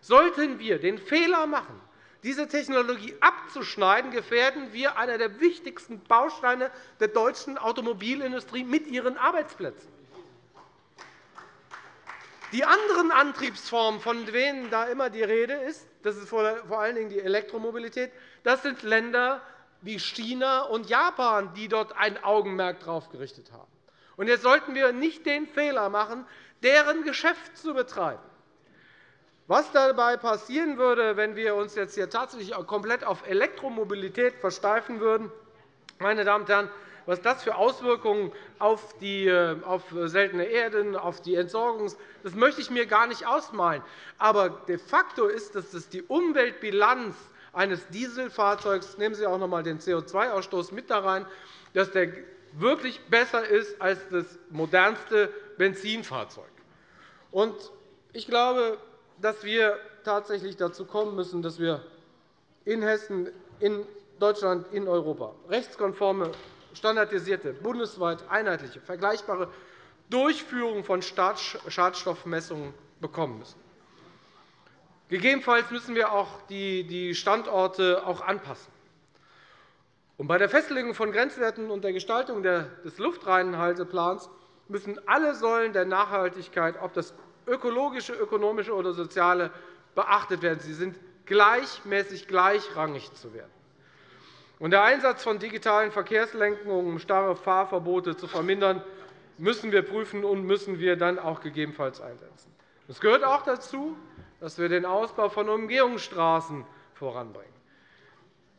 Sollten wir den Fehler machen, diese Technologie abzuschneiden, gefährden wir einer der wichtigsten Bausteine der deutschen Automobilindustrie mit ihren Arbeitsplätzen. Die anderen Antriebsformen, von denen da immer die Rede ist, das ist vor allen Dingen die Elektromobilität, das sind Länder wie China und Japan, die dort ein Augenmerk darauf gerichtet haben. Und jetzt sollten wir nicht den Fehler machen, deren Geschäft zu betreiben. Was dabei passieren würde, wenn wir uns jetzt hier tatsächlich komplett auf Elektromobilität versteifen würden, meine Damen und Herren, was das für Auswirkungen auf, die, äh, auf seltene Erden, auf die Entsorgung das möchte ich mir gar nicht ausmalen. Aber de facto ist, dass das die Umweltbilanz eines Dieselfahrzeugs, nehmen Sie auch noch einmal den CO2-Ausstoß mit da rein, dass der wirklich besser ist als das modernste Benzinfahrzeug. Ich glaube, dass wir tatsächlich dazu kommen müssen, dass wir in Hessen, in Deutschland, in Europa rechtskonforme, standardisierte, bundesweit einheitliche, vergleichbare Durchführung von Schadstoffmessungen bekommen müssen. Gegebenenfalls müssen wir auch die Standorte auch anpassen. Bei der Festlegung von Grenzwerten und der Gestaltung des Luftreinhalteplans müssen alle Säulen der Nachhaltigkeit, ob das ökologische, ökonomische oder soziale, beachtet werden. Sie sind gleichmäßig gleichrangig zu werden. Und der Einsatz von digitalen Verkehrslenkungen, um starre Fahrverbote zu vermindern, müssen wir prüfen und müssen wir dann auch gegebenenfalls einsetzen. Es gehört auch dazu, dass wir den Ausbau von Umgehungsstraßen voranbringen.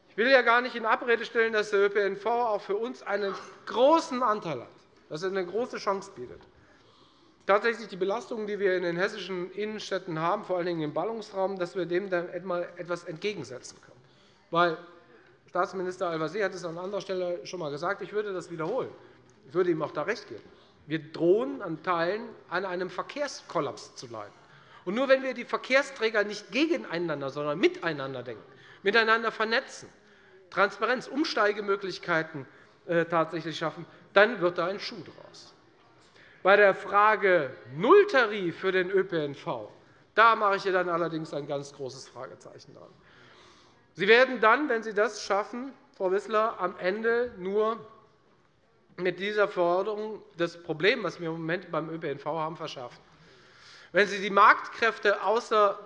Ich will ja gar nicht in Abrede stellen, dass der ÖPNV auch für uns einen großen Anteil hat, dass er eine große Chance bietet. Tatsächlich die Belastungen, die wir in den hessischen Innenstädten haben, vor allem im Ballungsraum, dass wir dem dann etwas entgegensetzen können. Weil Staatsminister Al-Wazir hat es an anderer Stelle schon einmal gesagt. Ich würde das wiederholen. Ich würde ihm auch da recht geben. Wir drohen an Teilen an einem Verkehrskollaps zu leiden. Und nur wenn wir die Verkehrsträger nicht gegeneinander, sondern miteinander denken, miteinander vernetzen, Transparenz, Umsteigemöglichkeiten äh, tatsächlich schaffen, dann wird da ein Schuh draus. Bei der Frage Nulltarif für den ÖPNV da mache ich dann allerdings ein ganz großes Fragezeichen dran. Sie werden dann, wenn Sie das schaffen, Frau Wissler, am Ende nur mit dieser Förderung das Problem, das wir im Moment beim ÖPNV haben, verschärfen. Wenn Sie die Marktkräfte außer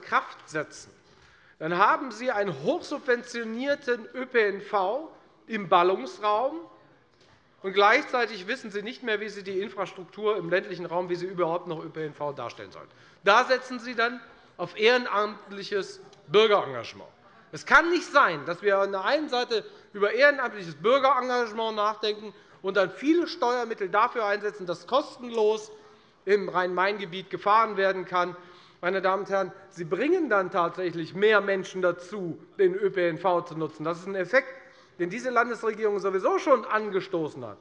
Kraft setzen, dann haben Sie einen hochsubventionierten ÖPNV im Ballungsraum, und gleichzeitig wissen Sie nicht mehr, wie Sie die Infrastruktur im ländlichen Raum, wie Sie überhaupt noch ÖPNV darstellen sollen. Da setzen Sie dann auf ehrenamtliches Bürgerengagement. Es kann nicht sein, dass wir an der einen Seite über ehrenamtliches Bürgerengagement nachdenken und dann viele Steuermittel dafür einsetzen, dass kostenlos im Rhein-Main-Gebiet gefahren werden kann. Meine Damen und Herren, Sie bringen dann tatsächlich mehr Menschen dazu, den ÖPNV zu nutzen. Das ist ein Effekt, den diese Landesregierung sowieso schon angestoßen hat.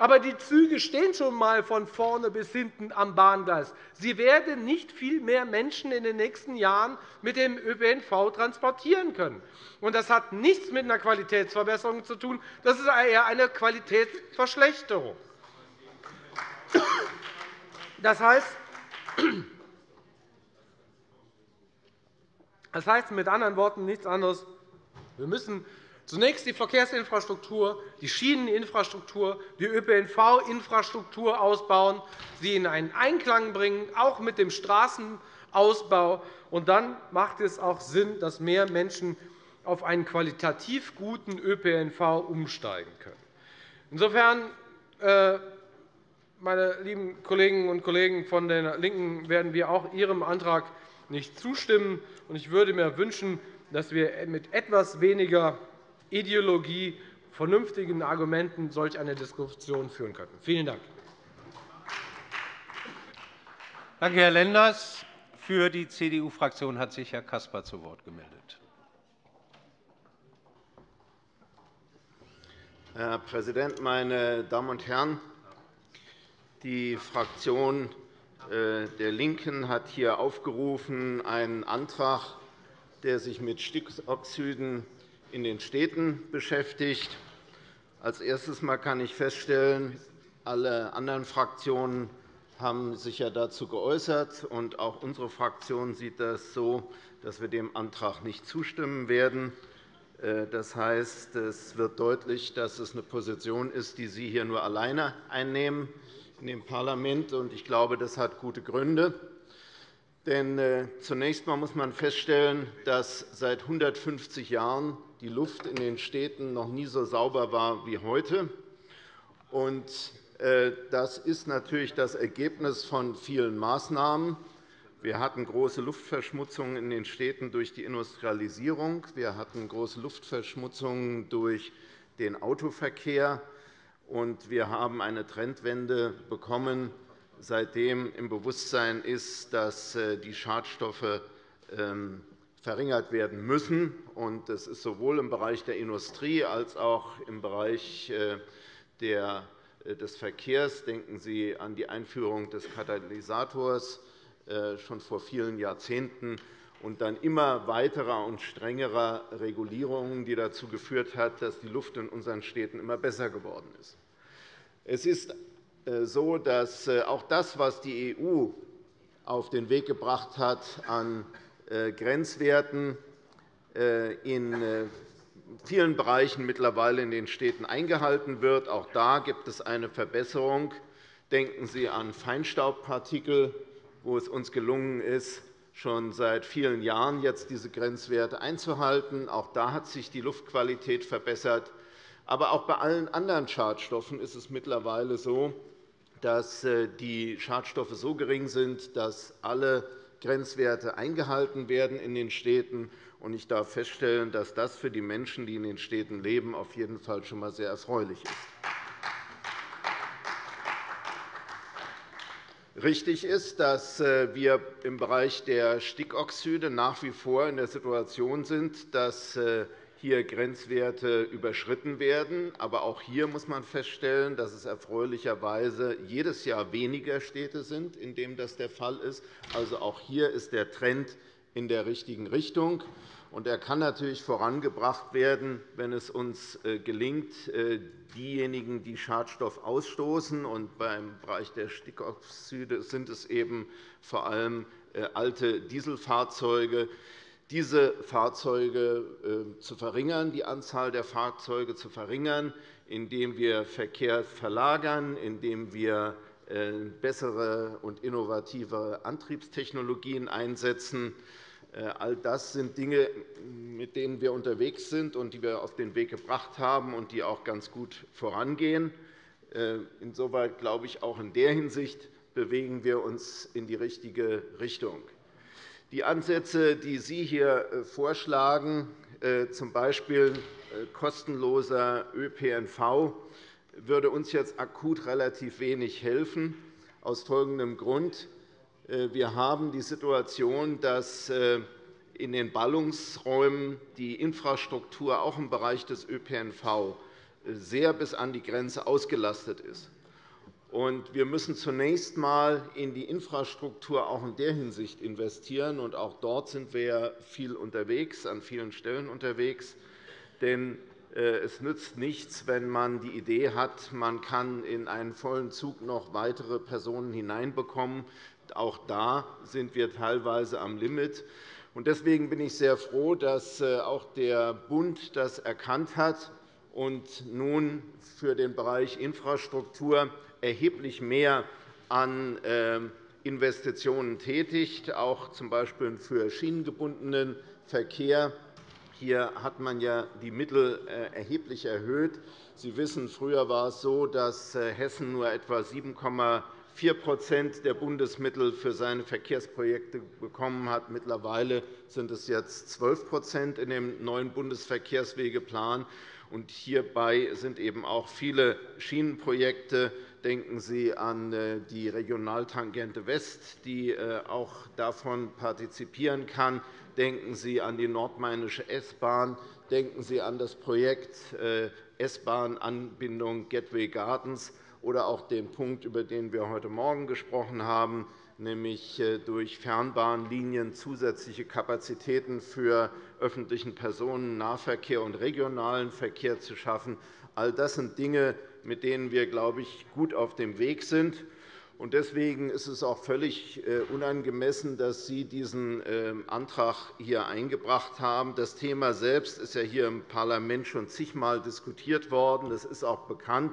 Aber die Züge stehen schon einmal von vorne bis hinten am Bahngleis. Sie werden nicht viel mehr Menschen in den nächsten Jahren mit dem ÖPNV transportieren können. Das hat nichts mit einer Qualitätsverbesserung zu tun. Das ist eher eine Qualitätsverschlechterung. Das heißt, das heißt mit anderen Worten nichts anderes. Wir müssen zunächst die Verkehrsinfrastruktur, die Schieneninfrastruktur, die ÖPNV-Infrastruktur ausbauen, sie in einen Einklang bringen, auch mit dem Straßenausbau. Und dann macht es auch Sinn, dass mehr Menschen auf einen qualitativ guten ÖPNV umsteigen können. Insofern, äh, meine lieben Kolleginnen und Kollegen von den LINKEN, werden wir auch Ihrem Antrag nicht zustimmen. Ich würde mir wünschen, dass wir mit etwas weniger Ideologie, vernünftigen Argumenten solch eine Diskussion führen könnten. Vielen Dank. Danke, Herr Lenders. Für die CDU-Fraktion hat sich Herr Caspar zu Wort gemeldet. Herr Präsident, meine Damen und Herren! Die Fraktion äh, der LINKEN hat hier aufgerufen, einen Antrag, der sich mit Stickoxiden in den Städten beschäftigt. Als erstes kann ich feststellen, alle anderen Fraktionen haben sich dazu geäußert. und Auch unsere Fraktion sieht das so, dass wir dem Antrag nicht zustimmen werden. Äh, das heißt, es wird deutlich, dass es eine Position ist, die Sie hier nur alleine einnehmen in dem Parlament. Ich glaube, das hat gute Gründe. Denn äh, zunächst einmal muss man feststellen, dass seit 150 Jahren die Luft in den Städten noch nie so sauber war wie heute. Äh, das ist natürlich das Ergebnis von vielen Maßnahmen. Wir hatten große Luftverschmutzungen in den Städten durch die Industrialisierung. Wir hatten große Luftverschmutzungen durch den Autoverkehr. Und wir haben eine Trendwende bekommen, seitdem im Bewusstsein ist, dass äh, die Schadstoffe ähm, verringert werden müssen. Das ist sowohl im Bereich der Industrie als auch im Bereich äh, des Verkehrs. Denken Sie an die Einführung des Katalysators äh, schon vor vielen Jahrzehnten und dann immer weiterer und strengerer Regulierungen, die dazu geführt hat, dass die Luft in unseren Städten immer besser geworden ist. Es ist äh, so, dass äh, auch das, was die EU auf den Weg gebracht hat an Grenzwerten in vielen Bereichen mittlerweile in den Städten eingehalten wird. Auch da gibt es eine Verbesserung. Denken Sie an Feinstaubpartikel wo es uns gelungen ist, schon seit vielen Jahren jetzt diese Grenzwerte einzuhalten. Auch da hat sich die Luftqualität verbessert. Aber auch bei allen anderen Schadstoffen ist es mittlerweile so, dass äh, die Schadstoffe so gering sind, dass alle Grenzwerte eingehalten werden in den Städten. Ich darf feststellen, dass das für die Menschen, die in den Städten leben, auf jeden Fall schon einmal sehr erfreulich ist. Richtig ist, dass äh, wir im Bereich der Stickoxide nach wie vor in der Situation sind, dass äh, hier Grenzwerte überschritten werden. Aber auch hier muss man feststellen, dass es erfreulicherweise jedes Jahr weniger Städte sind, in denen das der Fall ist. Also auch hier ist der Trend in der richtigen Richtung. Und er kann natürlich vorangebracht werden, wenn es uns äh, gelingt, äh, diejenigen, die Schadstoff ausstoßen, und beim Bereich der Stickoxide sind es eben vor allem äh, alte Dieselfahrzeuge, diese Fahrzeuge zu verringern, die Anzahl der Fahrzeuge zu verringern, indem wir Verkehr verlagern, indem wir bessere und innovative Antriebstechnologien einsetzen, äh, all das sind Dinge, mit denen wir unterwegs sind und die wir auf den Weg gebracht haben und die auch ganz gut vorangehen. Äh, insoweit glaube ich, auch in der Hinsicht bewegen wir uns in die richtige Richtung. Die Ansätze, die Sie hier äh, vorschlagen, z. B. kostenloser ÖPNV, würde uns jetzt akut relativ wenig helfen, aus folgendem Grund. Äh, wir haben die Situation, dass äh, in den Ballungsräumen die Infrastruktur auch im Bereich des ÖPNV äh, sehr bis an die Grenze ausgelastet ist. Wir müssen zunächst einmal in die Infrastruktur auch in der Hinsicht investieren. Und auch dort sind wir viel unterwegs, an vielen Stellen unterwegs. Denn es nützt nichts, wenn man die Idee hat, man kann in einen vollen Zug noch weitere Personen hineinbekommen. Auch da sind wir teilweise am Limit. Deswegen bin ich sehr froh, dass äh, auch der Bund das erkannt hat und nun für den Bereich Infrastruktur erheblich mehr an ähm, Investitionen tätigt, auch z. B. für schienengebundenen Verkehr. Hier hat man ja die Mittel äh, erheblich erhöht. Sie wissen, früher war es so, dass äh, Hessen nur etwa 7, 4 der Bundesmittel für seine Verkehrsprojekte bekommen hat. Mittlerweile sind es jetzt 12% in dem neuen Bundesverkehrswegeplan. Hierbei sind eben auch viele Schienenprojekte. Denken Sie an äh, die Regionaltangente West, die äh, auch davon partizipieren kann. Denken Sie an die nordmainische S-Bahn. Denken Sie an das Projekt äh, S-Bahn-Anbindung Gateway Gardens oder auch den Punkt, über den wir heute Morgen gesprochen haben, nämlich durch Fernbahnlinien zusätzliche Kapazitäten für öffentlichen Personennahverkehr und regionalen Verkehr zu schaffen. All das sind Dinge, mit denen wir, glaube ich, gut auf dem Weg sind. Deswegen ist es auch völlig äh, unangemessen, dass Sie diesen ähm, Antrag hier eingebracht haben. Das Thema selbst ist ja hier im Parlament schon zigmal diskutiert worden. Das ist auch bekannt.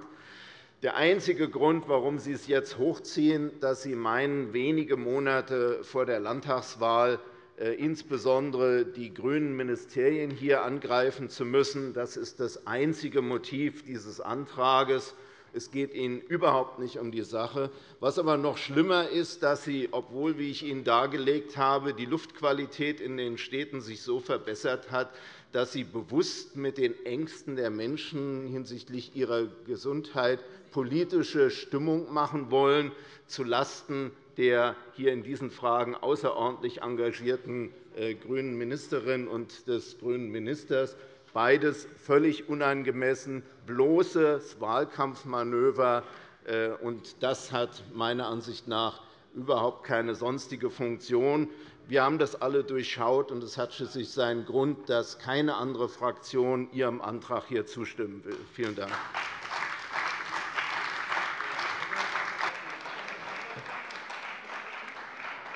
Der einzige Grund, warum Sie es jetzt hochziehen, ist, dass Sie meinen, wenige Monate vor der Landtagswahl insbesondere die grünen Ministerien hier angreifen zu müssen. Das ist das einzige Motiv dieses Antrags. Es geht Ihnen überhaupt nicht um die Sache. Was aber noch schlimmer ist, dass Sie, obwohl, wie ich Ihnen dargelegt habe, die Luftqualität in den Städten sich so verbessert hat, dass Sie bewusst mit den Ängsten der Menschen hinsichtlich ihrer Gesundheit politische Stimmung machen wollen, zulasten der hier in diesen Fragen außerordentlich engagierten äh, grünen Ministerin und des grünen Ministers. Beides völlig unangemessen, bloßes Wahlkampfmanöver. Äh, und das hat meiner Ansicht nach überhaupt keine sonstige Funktion. Wir haben das alle durchschaut, und es hat schließlich seinen Grund, dass keine andere Fraktion Ihrem Antrag hier zustimmen will. Vielen Dank.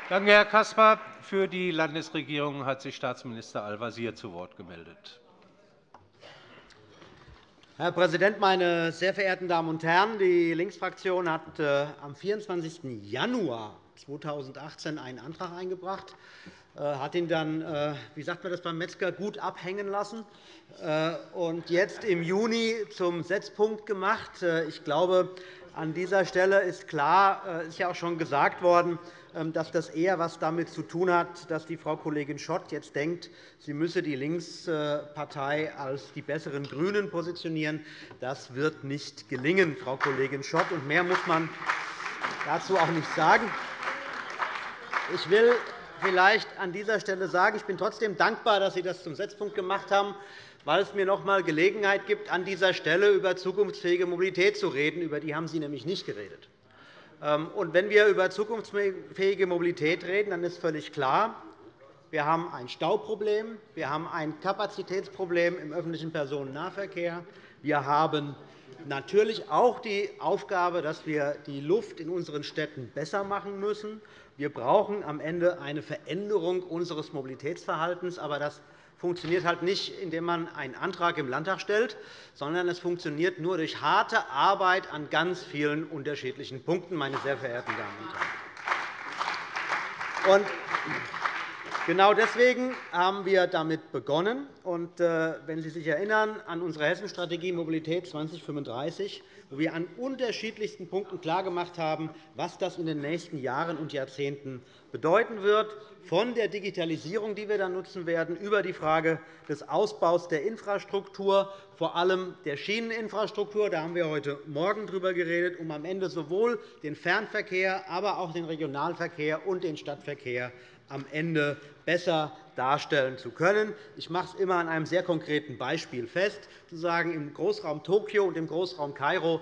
Danke, Herr Caspar. Für die Landesregierung hat sich Staatsminister Al-Wazir zu Wort gemeldet. Herr Präsident, meine sehr verehrten Damen und Herren! Die Linksfraktion hat äh, am 24. Januar 2018 einen Antrag eingebracht, äh, hat ihn dann, äh, wie sagt man das beim Metzger, gut abhängen lassen und jetzt im Juni zum Setzpunkt gemacht. Ich glaube, an dieser Stelle ist klar, es ist ja auch schon gesagt worden, dass das eher etwas damit zu tun hat, dass die Frau Kollegin Schott jetzt denkt, sie müsse die Linkspartei als die besseren GRÜNEN positionieren. Das wird nicht gelingen, Frau Kollegin Schott. Und mehr muss man dazu auch nicht sagen. Ich will vielleicht an dieser Stelle sagen, ich bin trotzdem dankbar, dass Sie das zum Setzpunkt gemacht haben, weil es mir noch einmal Gelegenheit gibt, an dieser Stelle über zukunftsfähige Mobilität zu reden. Über die haben Sie nämlich nicht geredet. Ähm, und wenn wir über zukunftsfähige Mobilität reden, dann ist völlig klar, wir haben ein Stauproblem, wir haben ein Kapazitätsproblem im öffentlichen Personennahverkehr, wir haben natürlich auch die Aufgabe, dass wir die Luft in unseren Städten besser machen müssen. Wir brauchen am Ende eine Veränderung unseres Mobilitätsverhaltens. Aber das funktioniert halt nicht, indem man einen Antrag im Landtag stellt, sondern es funktioniert nur durch harte Arbeit an ganz vielen unterschiedlichen Punkten, meine sehr verehrten Damen und Herren. Genau deswegen haben wir damit begonnen. Äh, wenn Sie sich erinnern an unsere Hessenstrategie Mobilität 2035, wo wir an unterschiedlichsten Punkten klargemacht haben, was das in den nächsten Jahren und Jahrzehnten bedeuten wird, von der Digitalisierung, die wir dann nutzen werden, über die Frage des Ausbaus der Infrastruktur, vor allem der Schieneninfrastruktur. Da haben wir heute Morgen darüber geredet, um am Ende sowohl den Fernverkehr, aber auch den Regionalverkehr und den Stadtverkehr am Ende besser darstellen zu können. Ich mache es immer an einem sehr konkreten Beispiel fest. Zu sagen, Im Großraum Tokio und im Großraum Kairo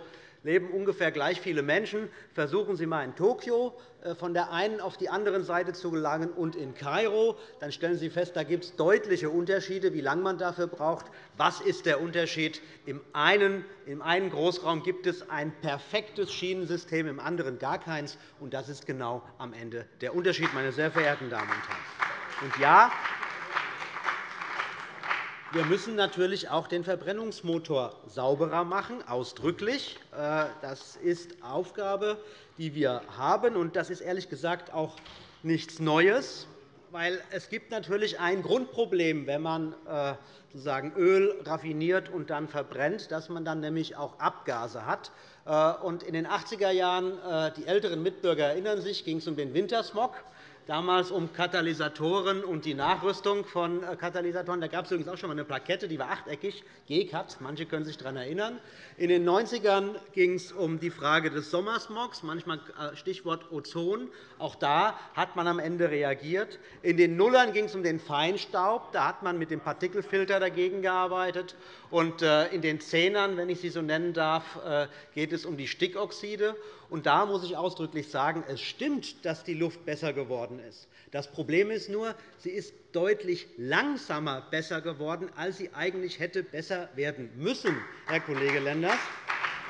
leben ungefähr gleich viele Menschen. Versuchen Sie einmal in Tokio äh, von der einen auf die andere Seite zu gelangen und in Kairo. Dann stellen Sie fest, da gibt es deutliche Unterschiede, wie lange man dafür braucht. Was ist der Unterschied? Im einen, Im einen Großraum gibt es ein perfektes Schienensystem, im anderen gar keins. Und das ist genau am Ende der Unterschied, meine sehr verehrten Damen und Herren. Und ja, wir müssen natürlich auch den Verbrennungsmotor sauberer machen, ausdrücklich. Äh, das ist Aufgabe, die wir haben. Und das ist ehrlich gesagt auch nichts Neues, weil es gibt natürlich ein Grundproblem, wenn man äh, sozusagen Öl raffiniert und dann verbrennt, dass man dann nämlich auch Abgase hat. Äh, in den 80er Jahren, die älteren Mitbürger erinnern sich, ging es um den Wintersmog damals um Katalysatoren und die Nachrüstung von äh, Katalysatoren. Da gab es übrigens auch schon einmal eine Plakette, die war achteckig, GCAT. Manche können sich daran erinnern. In den 90ern ging es um die Frage des Sommersmogs, manchmal äh, Stichwort Ozon. Auch da hat man am Ende reagiert. In den Nullern ging es um den Feinstaub. Da hat man mit dem Partikelfilter dagegen gearbeitet. Und äh, in den Zehnern, wenn ich sie so nennen darf, geht es um die Stickoxide. Und da muss ich ausdrücklich sagen, es stimmt, dass die Luft besser geworden ist. Das Problem ist nur, sie ist deutlich langsamer besser geworden, als sie eigentlich hätte besser werden müssen, Herr Kollege Lenders.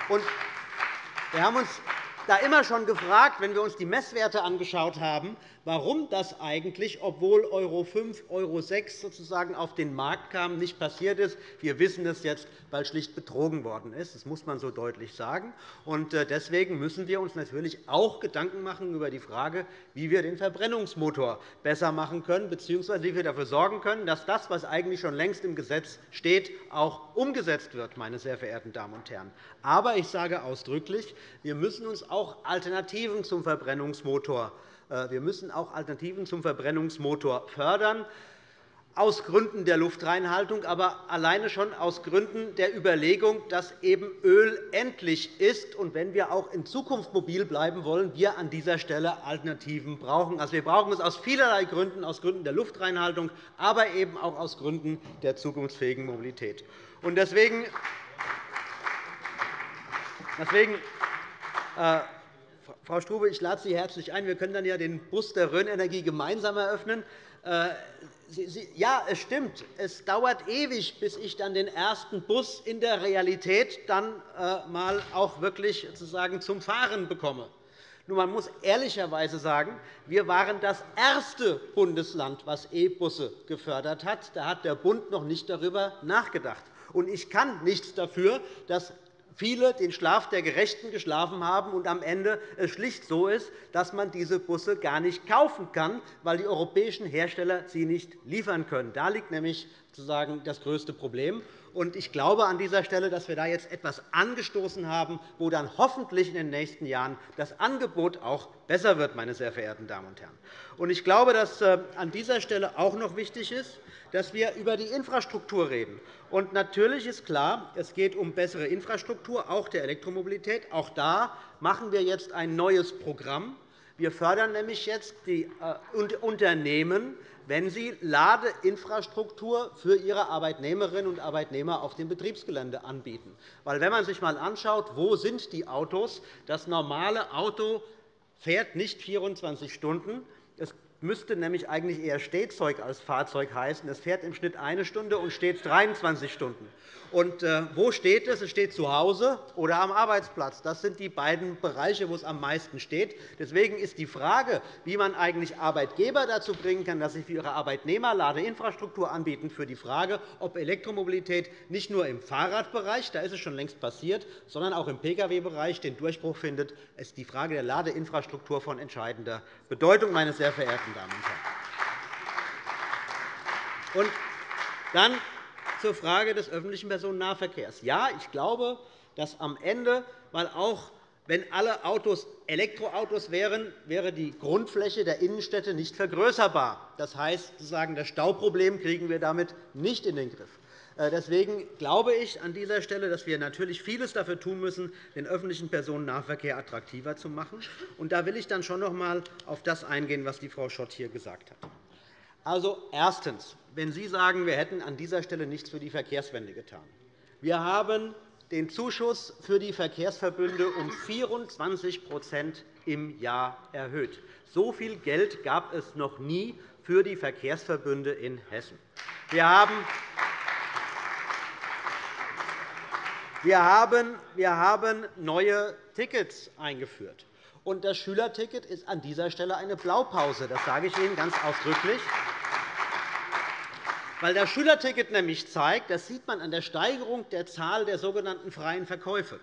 wir haben uns da immer schon gefragt, wenn wir uns die Messwerte angeschaut haben, warum das eigentlich, obwohl Euro 5, Euro 6 sozusagen auf den Markt kam, nicht passiert ist. Wir wissen es jetzt, weil schlicht betrogen worden ist. Das muss man so deutlich sagen. Äh, deswegen müssen wir uns natürlich auch Gedanken machen über die Frage, wie wir den Verbrennungsmotor besser machen können, bzw. wie wir dafür sorgen können, dass das, was eigentlich schon längst im Gesetz steht, auch umgesetzt wird, meine sehr verehrten Damen und Herren. Aber ich sage ausdrücklich, wir müssen uns auch Alternativen zum Verbrennungsmotor wir müssen auch Alternativen zum Verbrennungsmotor fördern, aus Gründen der Luftreinhaltung, aber alleine schon aus Gründen der Überlegung, dass eben Öl endlich ist und wenn wir auch in Zukunft mobil bleiben wollen, wir an dieser Stelle Alternativen brauchen. Also, wir brauchen es aus vielerlei Gründen, aus Gründen der Luftreinhaltung, aber eben auch aus Gründen der zukunftsfähigen Mobilität. Deswegen, deswegen äh, Frau Strube, ich lade Sie herzlich ein. Wir können dann ja den Bus der Rhön-Energie gemeinsam eröffnen. Äh, ja, es stimmt. Es dauert ewig, bis ich dann den ersten Bus in der Realität dann äh, mal auch wirklich sozusagen zum Fahren bekomme. Nur man muss ehrlicherweise sagen, wir waren das erste Bundesland, das E-Busse gefördert hat. Da hat der Bund noch nicht darüber nachgedacht. ich kann nichts dafür, dass viele den Schlaf der Gerechten geschlafen haben und am Ende es schlicht so ist, dass man diese Busse gar nicht kaufen kann, weil die europäischen Hersteller sie nicht liefern können. Da liegt nämlich sozusagen das größte Problem. Ich glaube an dieser Stelle, dass wir da jetzt etwas angestoßen haben, wo dann hoffentlich in den nächsten Jahren das Angebot auch besser wird, meine sehr verehrten Damen und Herren. Ich glaube, dass äh, an dieser Stelle auch noch wichtig ist, dass wir über die Infrastruktur reden. Natürlich ist klar, es geht um bessere Infrastruktur, auch der Elektromobilität. Auch da machen wir jetzt ein neues Programm. Wir fördern nämlich jetzt die äh, Unternehmen, wenn sie Ladeinfrastruktur für ihre Arbeitnehmerinnen und Arbeitnehmer auf dem Betriebsgelände anbieten. Weil, wenn man sich einmal anschaut, wo sind die Autos, das normale Auto fährt nicht 24 Stunden. Müsste nämlich eigentlich eher Stehzeug als Fahrzeug heißen. Es fährt im Schnitt eine Stunde und steht 23 Stunden. Und äh, wo steht es? Es steht zu Hause oder am Arbeitsplatz. Das sind die beiden Bereiche, wo es am meisten steht. Deswegen ist die Frage, wie man eigentlich Arbeitgeber dazu bringen kann, dass sie für ihre Arbeitnehmer Ladeinfrastruktur anbieten, für die Frage, ob Elektromobilität nicht nur im Fahrradbereich, da ist es schon längst passiert, sondern auch im Pkw-Bereich den Durchbruch findet, ist die Frage der Ladeinfrastruktur von entscheidender Bedeutung, meine sehr verehrten Damen und Herren. Und dann zur Frage des öffentlichen Personennahverkehrs. Ja, ich glaube, dass am Ende, weil auch wenn alle Autos Elektroautos wären, wäre die Grundfläche der Innenstädte nicht vergrößerbar. Das heißt, das Stauproblem kriegen wir damit nicht in den Griff. Äh, deswegen glaube ich an dieser Stelle, dass wir natürlich vieles dafür tun müssen, den öffentlichen Personennahverkehr attraktiver zu machen. Und da will ich dann schon noch einmal auf das eingehen, was die Frau Schott hier gesagt hat. Also erstens wenn Sie sagen, wir hätten an dieser Stelle nichts für die Verkehrswende getan. Wir haben den Zuschuss für die Verkehrsverbünde um 24% im Jahr erhöht. So viel Geld gab es noch nie für die Verkehrsverbünde in Hessen. Wir haben wir haben neue Tickets eingeführt. das Schülerticket ist an dieser Stelle eine Blaupause. Das sage ich Ihnen ganz ausdrücklich weil das Schülerticket nämlich zeigt, das sieht man an der Steigerung der Zahl der sogenannten freien Verkäufe,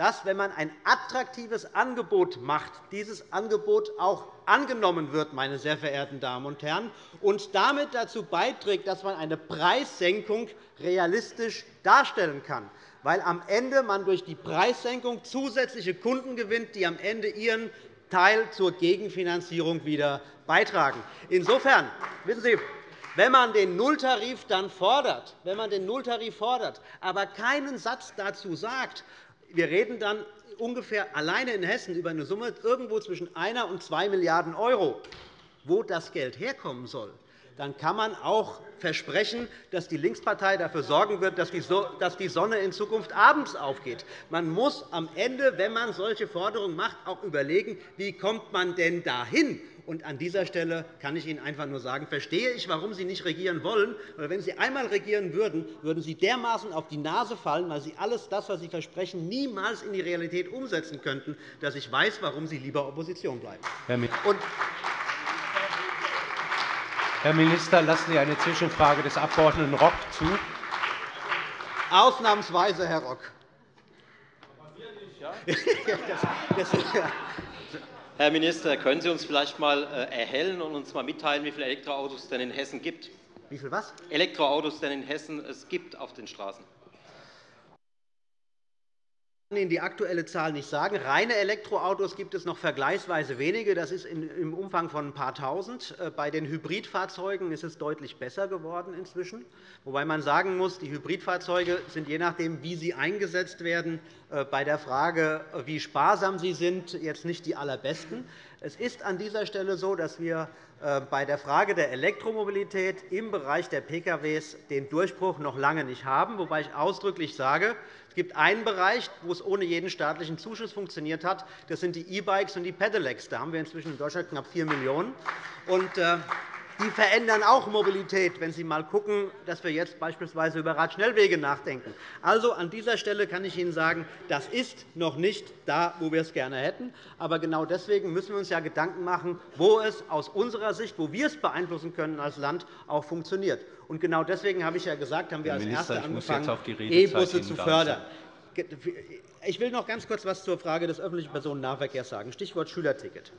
dass, wenn man ein attraktives Angebot macht, dieses Angebot auch angenommen wird, meine sehr verehrten Damen und Herren, und damit dazu beiträgt, dass man eine Preissenkung realistisch darstellen kann, weil am Ende man durch die Preissenkung zusätzliche Kunden gewinnt, die am Ende ihren Teil zur Gegenfinanzierung wieder beitragen. Insofern, wissen Sie, wenn man den Nulltarif dann fordert, wenn man den Nulltarif fordert, aber keinen Satz dazu sagt, wir reden dann ungefähr alleine in Hessen über eine Summe irgendwo zwischen 1 und 2 Milliarden €, wo das Geld herkommen soll, dann kann man auch versprechen, dass die Linkspartei dafür sorgen wird, dass die Sonne in Zukunft abends aufgeht. Man muss am Ende, wenn man solche Forderungen macht, auch überlegen, wie kommt man denn dahin Und an dieser Stelle kann ich Ihnen einfach nur sagen, verstehe ich, warum Sie nicht regieren wollen. Weil wenn Sie einmal regieren würden, würden Sie dermaßen auf die Nase fallen, weil Sie alles das, was Sie versprechen, niemals in die Realität umsetzen könnten, dass ich weiß, warum Sie lieber Opposition bleiben. Herr Minister, lassen Sie eine Zwischenfrage des Abg. Rock zu. Ausnahmsweise, Herr Rock. (laughs) Herr Minister, können Sie uns vielleicht einmal äh, erhellen und uns einmal mitteilen, wie viele Elektroautos es denn in Hessen gibt? Wie viel was? Elektroautos denn in Hessen es gibt auf den Straßen. Kann Ihnen die aktuelle Zahl nicht sagen. Reine Elektroautos gibt es noch vergleichsweise wenige. Das ist im Umfang von ein paar Tausend. Äh, bei den Hybridfahrzeugen ist es deutlich besser geworden inzwischen. Wobei man sagen muss, die Hybridfahrzeuge sind je nachdem, wie sie eingesetzt werden, äh, bei der Frage, wie sparsam sie sind, jetzt nicht die allerbesten. Es ist an dieser Stelle so, dass wir äh, bei der Frage der Elektromobilität im Bereich der Pkw den Durchbruch noch lange nicht haben, wobei ich ausdrücklich sage, es gibt einen Bereich, wo es ohne jeden staatlichen Zuschuss funktioniert hat. Das sind die E-Bikes und die Pedelecs. Da haben wir inzwischen in Deutschland knapp 4 Millionen. Und, äh, die verändern auch Mobilität, wenn Sie einmal schauen, dass wir jetzt beispielsweise über Radschnellwege nachdenken. Also, an dieser Stelle kann ich Ihnen sagen, das ist noch nicht da, wo wir es gerne hätten. Aber genau deswegen müssen wir uns ja Gedanken machen, wo es aus unserer Sicht, wo wir es beeinflussen können als Land, auch funktioniert. Und genau deswegen habe ich ja gesagt, haben wir als Erste angefangen, E-Busse zu fördern. Ich will noch ganz kurz etwas zur Frage des öffentlichen Personennahverkehrs sagen, Stichwort Schülerticket.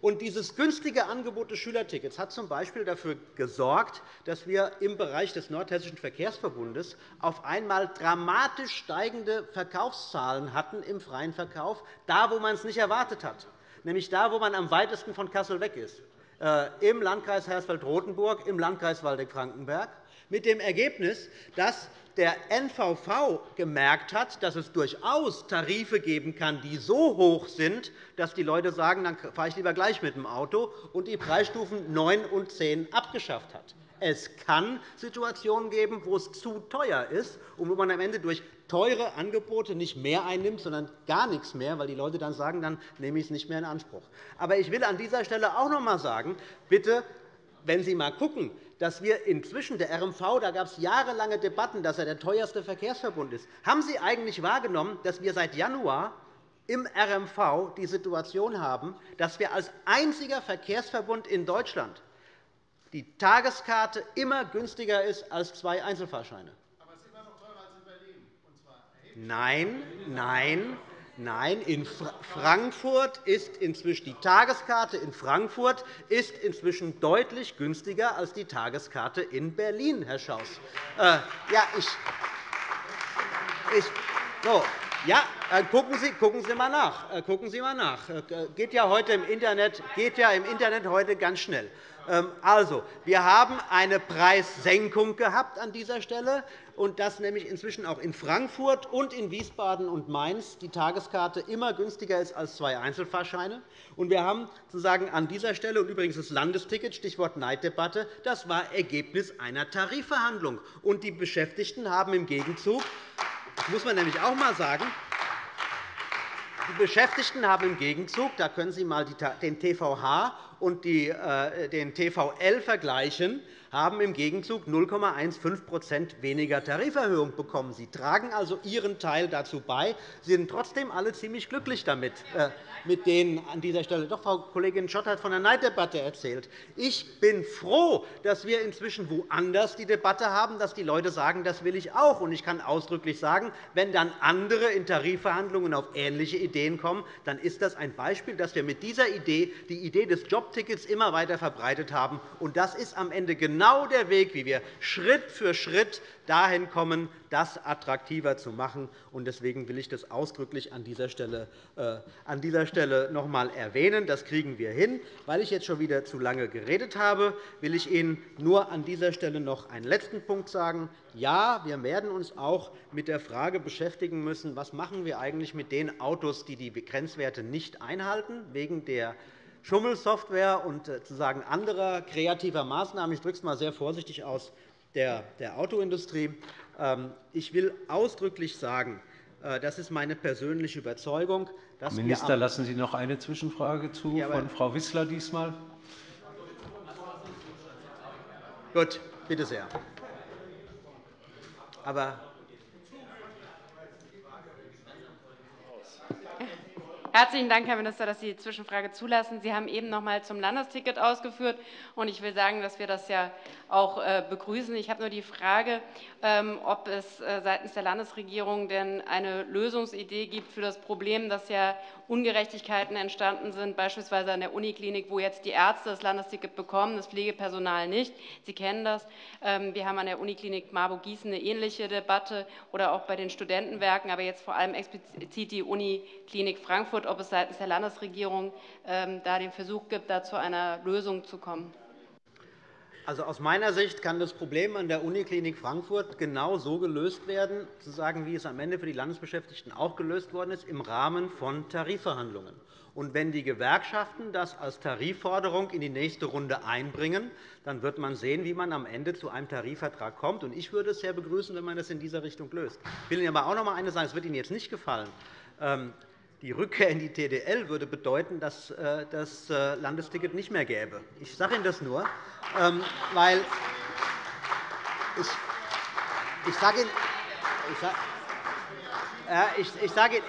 Und dieses günstige Angebot des Schülertickets hat z.B. dafür gesorgt, dass wir im Bereich des Nordhessischen Verkehrsverbundes auf einmal dramatisch steigende Verkaufszahlen hatten im freien Verkauf, da, wo man es nicht erwartet hat, nämlich da, wo man am weitesten von Kassel weg ist. Äh, im Landkreis Hersfeld-Rotenburg, im Landkreis Waldeck-Frankenberg, mit dem Ergebnis, dass der NVV gemerkt hat, dass es durchaus Tarife geben kann, die so hoch sind, dass die Leute sagen, dann fahre ich lieber gleich mit dem Auto, und die Preisstufen 9 und 10 abgeschafft hat. Es kann Situationen geben, wo es zu teuer ist und wo man am Ende durch teure Angebote nicht mehr einnimmt, sondern gar nichts mehr, weil die Leute dann sagen, dann nehme ich es nicht mehr in Anspruch. Aber ich will an dieser Stelle auch noch einmal sagen, bitte, wenn Sie einmal schauen, dass wir inzwischen der RMV, da gab es jahrelange Debatten, dass er der teuerste Verkehrsverbund ist. Haben Sie eigentlich wahrgenommen, dass wir seit Januar im RMV die Situation haben, dass wir als einziger Verkehrsverbund in Deutschland die Tageskarte immer günstiger ist als zwei Einzelfahrscheine? Aber es ist immer noch teurer als in Berlin. Nein, nein, Nein, in Frankfurt ist inzwischen die Tageskarte in Frankfurt ist inzwischen deutlich günstiger als die Tageskarte in Berlin, Herr Schaus. Äh, ja, ich, ich, so, ja, äh, gucken Sie, gucken Sie mal nach. Äh, gucken Sie mal nach. Äh, geht ja heute im Internet, geht ja im Internet heute ganz schnell. Ähm, also, wir haben eine Preissenkung gehabt an dieser Stelle, und dass nämlich inzwischen auch in Frankfurt und in Wiesbaden und Mainz die Tageskarte immer günstiger ist als zwei Einzelfahrscheine. Und wir haben sozusagen an dieser Stelle und übrigens das Landesticket, Stichwort Neiddebatte, das war Ergebnis einer Tarifverhandlung. Und die Beschäftigten haben im Gegenzug, das muss man nämlich auch einmal sagen, die Beschäftigten haben im Gegenzug, da können Sie einmal den TVH und äh, den TVL vergleichen, haben im Gegenzug 0,15% weniger Tariferhöhung bekommen. Sie tragen also Ihren Teil dazu bei. Sie sind trotzdem alle ziemlich glücklich damit, äh, mit denen an dieser Stelle. Doch, Frau Kollegin Schott hat von der Neiddebatte erzählt. Ich bin froh, dass wir inzwischen woanders die Debatte haben, dass die Leute sagen, das will ich auch. Und ich kann ausdrücklich sagen, wenn dann andere in Tarifverhandlungen auf ähnliche Ideen kommen, dann ist das ein Beispiel, dass wir mit dieser Idee die Idee des Jobtickets immer weiter verbreitet haben. Und das ist am Ende genau genau der Weg, wie wir Schritt für Schritt dahin kommen, das attraktiver zu machen. Deswegen will ich das ausdrücklich an dieser Stelle, äh, an dieser Stelle noch einmal erwähnen. Das kriegen wir hin. Weil ich jetzt schon wieder zu lange geredet habe, will ich Ihnen nur an dieser Stelle noch einen letzten Punkt sagen. Ja, wir werden uns auch mit der Frage beschäftigen müssen, was machen wir eigentlich mit den Autos, die die Grenzwerte nicht einhalten, wegen der Schummelsoftware und äh, sozusagen anderer kreativer Maßnahmen, ich drücke es einmal sehr vorsichtig aus, der, Autoindustrie. Ähm, ich will ausdrücklich sagen, äh, das ist meine persönliche Überzeugung. Herr Minister, lassen Sie noch eine Zwischenfrage zu ja, von Frau Wissler diesmal. Gut, bitte sehr. Aber Herzlichen Dank, Herr Minister, dass Sie die Zwischenfrage zulassen. Sie haben eben noch einmal zum Landesticket ausgeführt. und Ich will sagen, dass wir das ja auch äh, begrüßen. Ich habe nur die Frage, ähm, ob es äh, seitens der Landesregierung denn eine Lösungsidee gibt für das Problem, dass ja Ungerechtigkeiten entstanden sind, beispielsweise an der Uniklinik, wo jetzt die Ärzte das Landesticket bekommen, das Pflegepersonal nicht. Sie kennen das. Ähm, wir haben an der Uniklinik Marburg-Gießen eine ähnliche Debatte oder auch bei den Studentenwerken, aber jetzt vor allem explizit die Uniklinik Frankfurt, ob es seitens der Landesregierung ähm, da den Versuch gibt, da zu einer Lösung zu kommen. Also aus meiner Sicht kann das Problem an der Uniklinik Frankfurt genau so gelöst werden, sozusagen, wie es am Ende für die Landesbeschäftigten auch gelöst worden ist, im Rahmen von Tarifverhandlungen. Und wenn die Gewerkschaften das als Tarifforderung in die nächste Runde einbringen, dann wird man sehen, wie man am Ende zu einem Tarifvertrag kommt. Ich würde es sehr begrüßen, wenn man das in dieser Richtung löst. Ich will Ihnen aber auch noch einmal eines sagen, es wird Ihnen jetzt nicht gefallen. Die Rückkehr in die TDL würde bedeuten, dass äh, das äh, Landesticket nicht mehr gäbe. Ich sage Ihnen das nur, ähm, weil ich, sage Ihnen, ich, sage,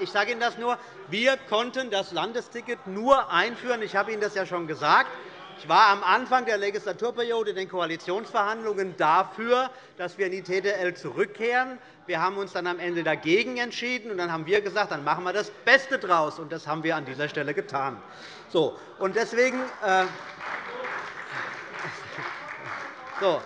ich sage Ihnen das nur. Wir konnten das Landesticket nur einführen. Ich habe Ihnen das ja schon gesagt. Ich war am Anfang der Legislaturperiode in den Koalitionsverhandlungen dafür, dass wir in die TDL zurückkehren. Wir haben uns dann am Ende dagegen entschieden. und Dann haben wir gesagt, dann machen wir das Beste daraus. Und das haben wir an dieser Stelle getan. So, und deswegen, äh, (laughs) so,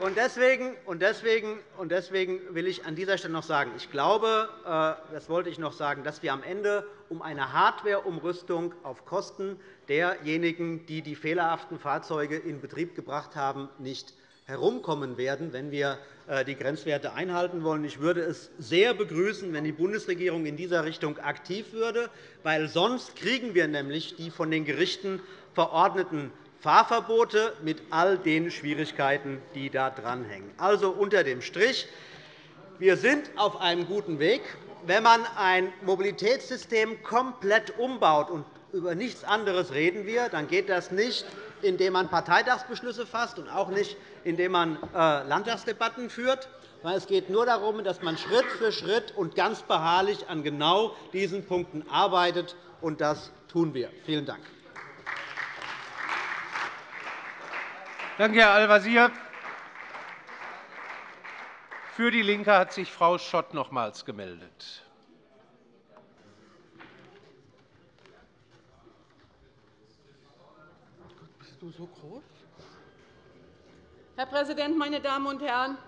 und deswegen, und deswegen, und deswegen will ich an dieser Stelle noch sagen, ich glaube, äh, das wollte ich noch sagen, dass wir am Ende um eine Hardwareumrüstung auf Kosten derjenigen, die die fehlerhaften Fahrzeuge in Betrieb gebracht haben, nicht herumkommen werden, wenn wir äh, die Grenzwerte einhalten wollen. Ich würde es sehr begrüßen, wenn die Bundesregierung in dieser Richtung aktiv würde, weil sonst kriegen wir nämlich die von den Gerichten verordneten Fahrverbote mit all den Schwierigkeiten, die da dranhängen. Also unter dem Strich. Wir sind auf einem guten Weg. Wenn man ein Mobilitätssystem komplett umbaut, und über nichts anderes reden wir, dann geht das nicht, indem man Parteitagsbeschlüsse fasst und auch nicht, indem man äh, Landtagsdebatten führt. Es geht nur darum, dass man Schritt für Schritt und ganz beharrlich an genau diesen Punkten arbeitet. Und das tun wir. Vielen Dank. Danke, Herr Al-Wazir. Für DIE LINKE hat sich Frau Schott nochmals gemeldet. Herr Präsident, meine Damen und Herren!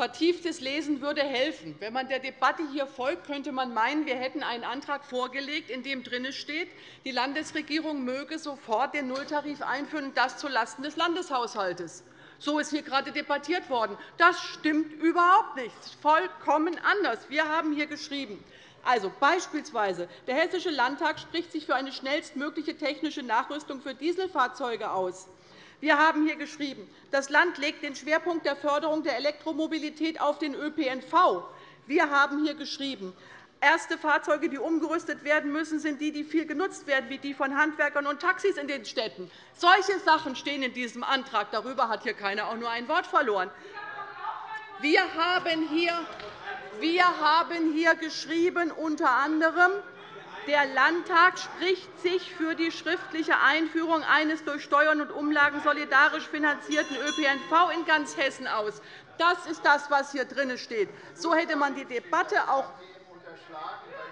Vertieftes Lesen würde helfen. Wenn man der Debatte hier folgt, könnte man meinen, wir hätten einen Antrag vorgelegt, in dem drin steht, die Landesregierung möge sofort den Nulltarif einführen, und das zulasten des Landeshaushalts. So ist hier gerade debattiert worden. Das stimmt überhaupt nicht. Das ist vollkommen anders. Wir haben hier geschrieben, also beispielsweise der Hessische Landtag spricht sich für eine schnellstmögliche technische Nachrüstung für Dieselfahrzeuge aus. Wir haben hier geschrieben, das Land legt den Schwerpunkt der Förderung der Elektromobilität auf den ÖPNV. Wir haben hier geschrieben, Erste Fahrzeuge, die umgerüstet werden müssen, sind die, die viel genutzt werden, wie die von Handwerkern und Taxis in den Städten. Solche Sachen stehen in diesem Antrag. Darüber hat hier keiner auch nur ein Wort verloren. Wir haben hier, wir haben hier geschrieben, unter anderem, der Landtag spricht sich für die schriftliche Einführung eines durch Steuern und Umlagen solidarisch finanzierten ÖPNV in ganz Hessen aus. Das ist das, was hier drin steht. So hätte man die Debatte auch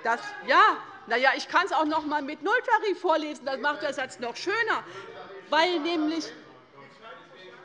das, ja, na ja, ich kann es auch noch einmal mit Nulltarif vorlesen. Das macht der Satz noch schöner. Weil nämlich,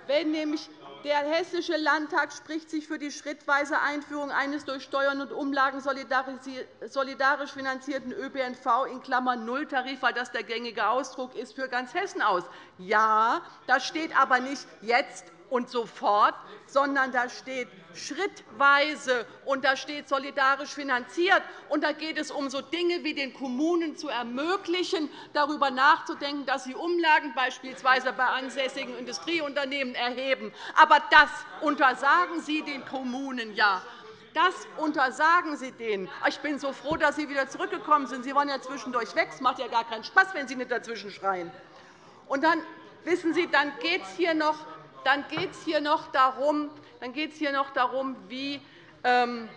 wenn nämlich der Hessische Landtag spricht sich für die schrittweise Einführung eines durch Steuern und Umlagen solidarisch finanzierten ÖPNV in Klammern Nulltarif, weil das der gängige Ausdruck ist, für ganz Hessen aus. Ja, das steht aber nicht jetzt und sofort, sondern da steht schrittweise und da steht solidarisch finanziert. Und da geht es um so Dinge wie den Kommunen zu ermöglichen, darüber nachzudenken, dass sie Umlagen beispielsweise bei ansässigen Industrieunternehmen erheben. Aber das untersagen Sie den Kommunen ja. Das untersagen Sie denen. Ich bin so froh, dass Sie wieder zurückgekommen sind. Sie waren ja zwischendurch weg. Es macht ja gar keinen Spaß, wenn Sie nicht dazwischen schreien. Und dann wissen Sie, dann geht es hier noch, dann dann geht's hier noch darum wie, ähm,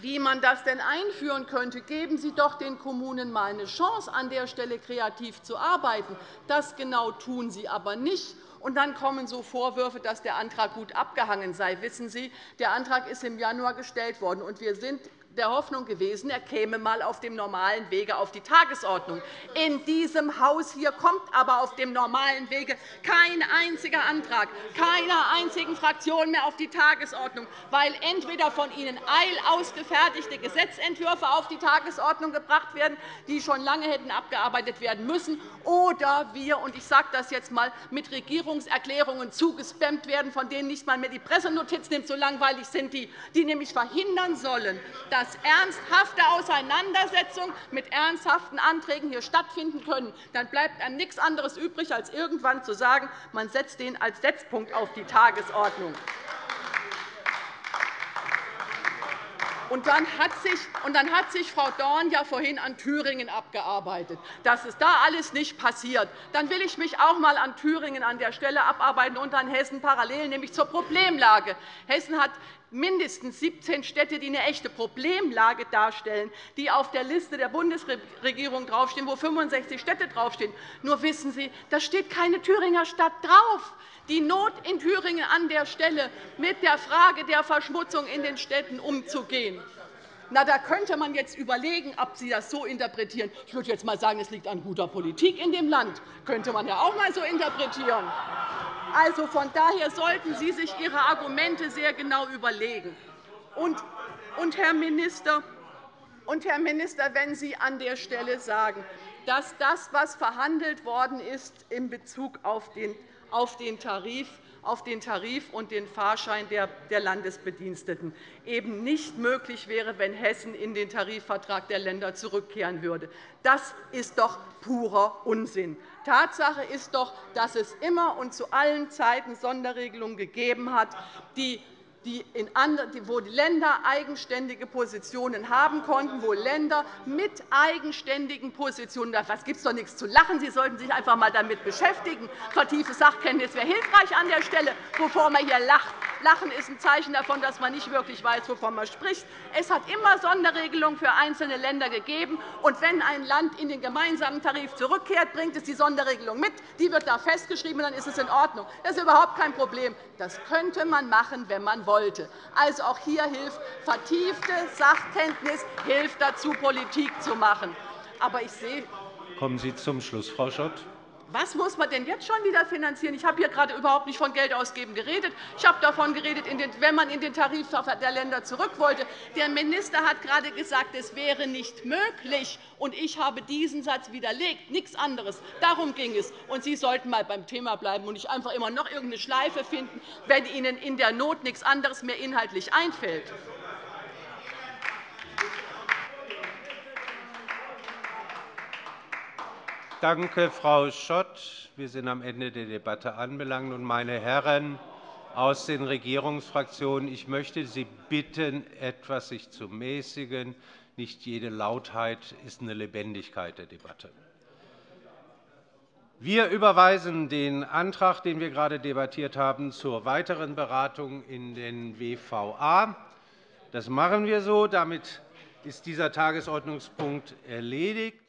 wie man das denn einführen könnte. Geben Sie doch den Kommunen einmal eine Chance, an der Stelle kreativ zu arbeiten. Das genau tun Sie aber nicht. Und dann kommen so Vorwürfe, dass der Antrag gut abgehangen sei. Wissen Sie, der Antrag ist im Januar gestellt worden, und wir sind der Hoffnung gewesen, er käme einmal auf dem normalen Wege auf die Tagesordnung. In diesem Haus hier kommt aber auf dem normalen Wege kein einziger Antrag keiner einzigen Fraktion mehr auf die Tagesordnung, weil entweder von Ihnen eilausgefertigte Gesetzentwürfe auf die Tagesordnung gebracht werden, die schon lange hätten abgearbeitet werden müssen, oder wir, und ich sage das jetzt einmal, mit Regierungserklärungen zugespammt werden, von denen nicht einmal mehr die Pressenotiz nimmt, so langweilig sind die, die nämlich verhindern sollen, dass dass ernsthafte Auseinandersetzungen mit ernsthaften Anträgen hier stattfinden können, dann bleibt einem nichts anderes übrig, als irgendwann zu sagen, man setzt den als Setzpunkt auf die Tagesordnung. Und dann, hat sich, und dann hat sich Frau Dorn ja vorhin an Thüringen abgearbeitet. Das ist da alles nicht passiert. Dann will ich mich auch einmal an Thüringen an der Stelle abarbeiten und an Hessen parallel, nämlich zur Problemlage. Hessen hat mindestens 17 Städte, die eine echte Problemlage darstellen, die auf der Liste der Bundesregierung draufstehen, wo 65 Städte draufstehen. Nur wissen Sie, da steht keine Thüringer Stadt drauf. Die Not in Thüringen an der Stelle, mit der Frage der Verschmutzung in den Städten umzugehen. Na, da könnte man jetzt überlegen, ob Sie das so interpretieren. Ich würde jetzt einmal sagen, es liegt an guter Politik in dem Land. Das könnte man ja auch einmal so interpretieren. Also von daher sollten Sie sich Ihre Argumente sehr genau überlegen. Und, und, Herr Minister, und, Herr Minister, wenn Sie an der Stelle sagen, dass das, was verhandelt worden ist in Bezug auf den, auf den Tarif, auf den Tarif und den Fahrschein der Landesbediensteten eben nicht möglich wäre, wenn Hessen in den Tarifvertrag der Länder zurückkehren würde. Das ist doch purer Unsinn. Tatsache ist doch, dass es immer und zu allen Zeiten Sonderregelungen gegeben hat, die wo die Länder eigenständige Positionen haben konnten, wo Länder mit eigenständigen Positionen was gibt es doch nichts zu lachen. Sie sollten sich einfach einmal damit beschäftigen. Vertiefte Sachkenntnis wäre hilfreich an der Stelle, bevor man hier lacht. Lachen ist ein Zeichen davon, dass man nicht wirklich weiß, wovon man spricht. Es hat immer Sonderregelungen für einzelne Länder gegeben. Und wenn ein Land in den gemeinsamen Tarif zurückkehrt, bringt es die Sonderregelung mit. Die wird da festgeschrieben, und dann ist es in Ordnung. Das ist überhaupt kein Problem. Das könnte man machen, wenn man wollte. Also auch hier hilft vertiefte Sachkenntnis hilft dazu, Politik zu machen. Aber ich sehe Kommen Sie zum Schluss, Frau Schott. Was muss man denn jetzt schon wieder finanzieren? Ich habe hier gerade überhaupt nicht von Geld ausgeben geredet. Ich habe davon geredet, wenn man in den Tarif der Länder zurück wollte. Der Minister hat gerade gesagt, es wäre nicht möglich. Und ich habe diesen Satz widerlegt. Nichts anderes. Darum ging es. Und Sie sollten einmal beim Thema bleiben und nicht einfach immer noch irgendeine Schleife finden, wenn Ihnen in der Not nichts anderes mehr inhaltlich einfällt. Danke, Frau Schott. Wir sind am Ende der Debatte anbelangt. Meine Herren aus den Regierungsfraktionen, ich möchte Sie bitten, etwas sich zu mäßigen. Nicht jede Lautheit ist eine Lebendigkeit der Debatte. Wir überweisen den Antrag, den wir gerade debattiert haben, zur weiteren Beratung in den WVA. Das machen wir so. Damit ist dieser Tagesordnungspunkt erledigt.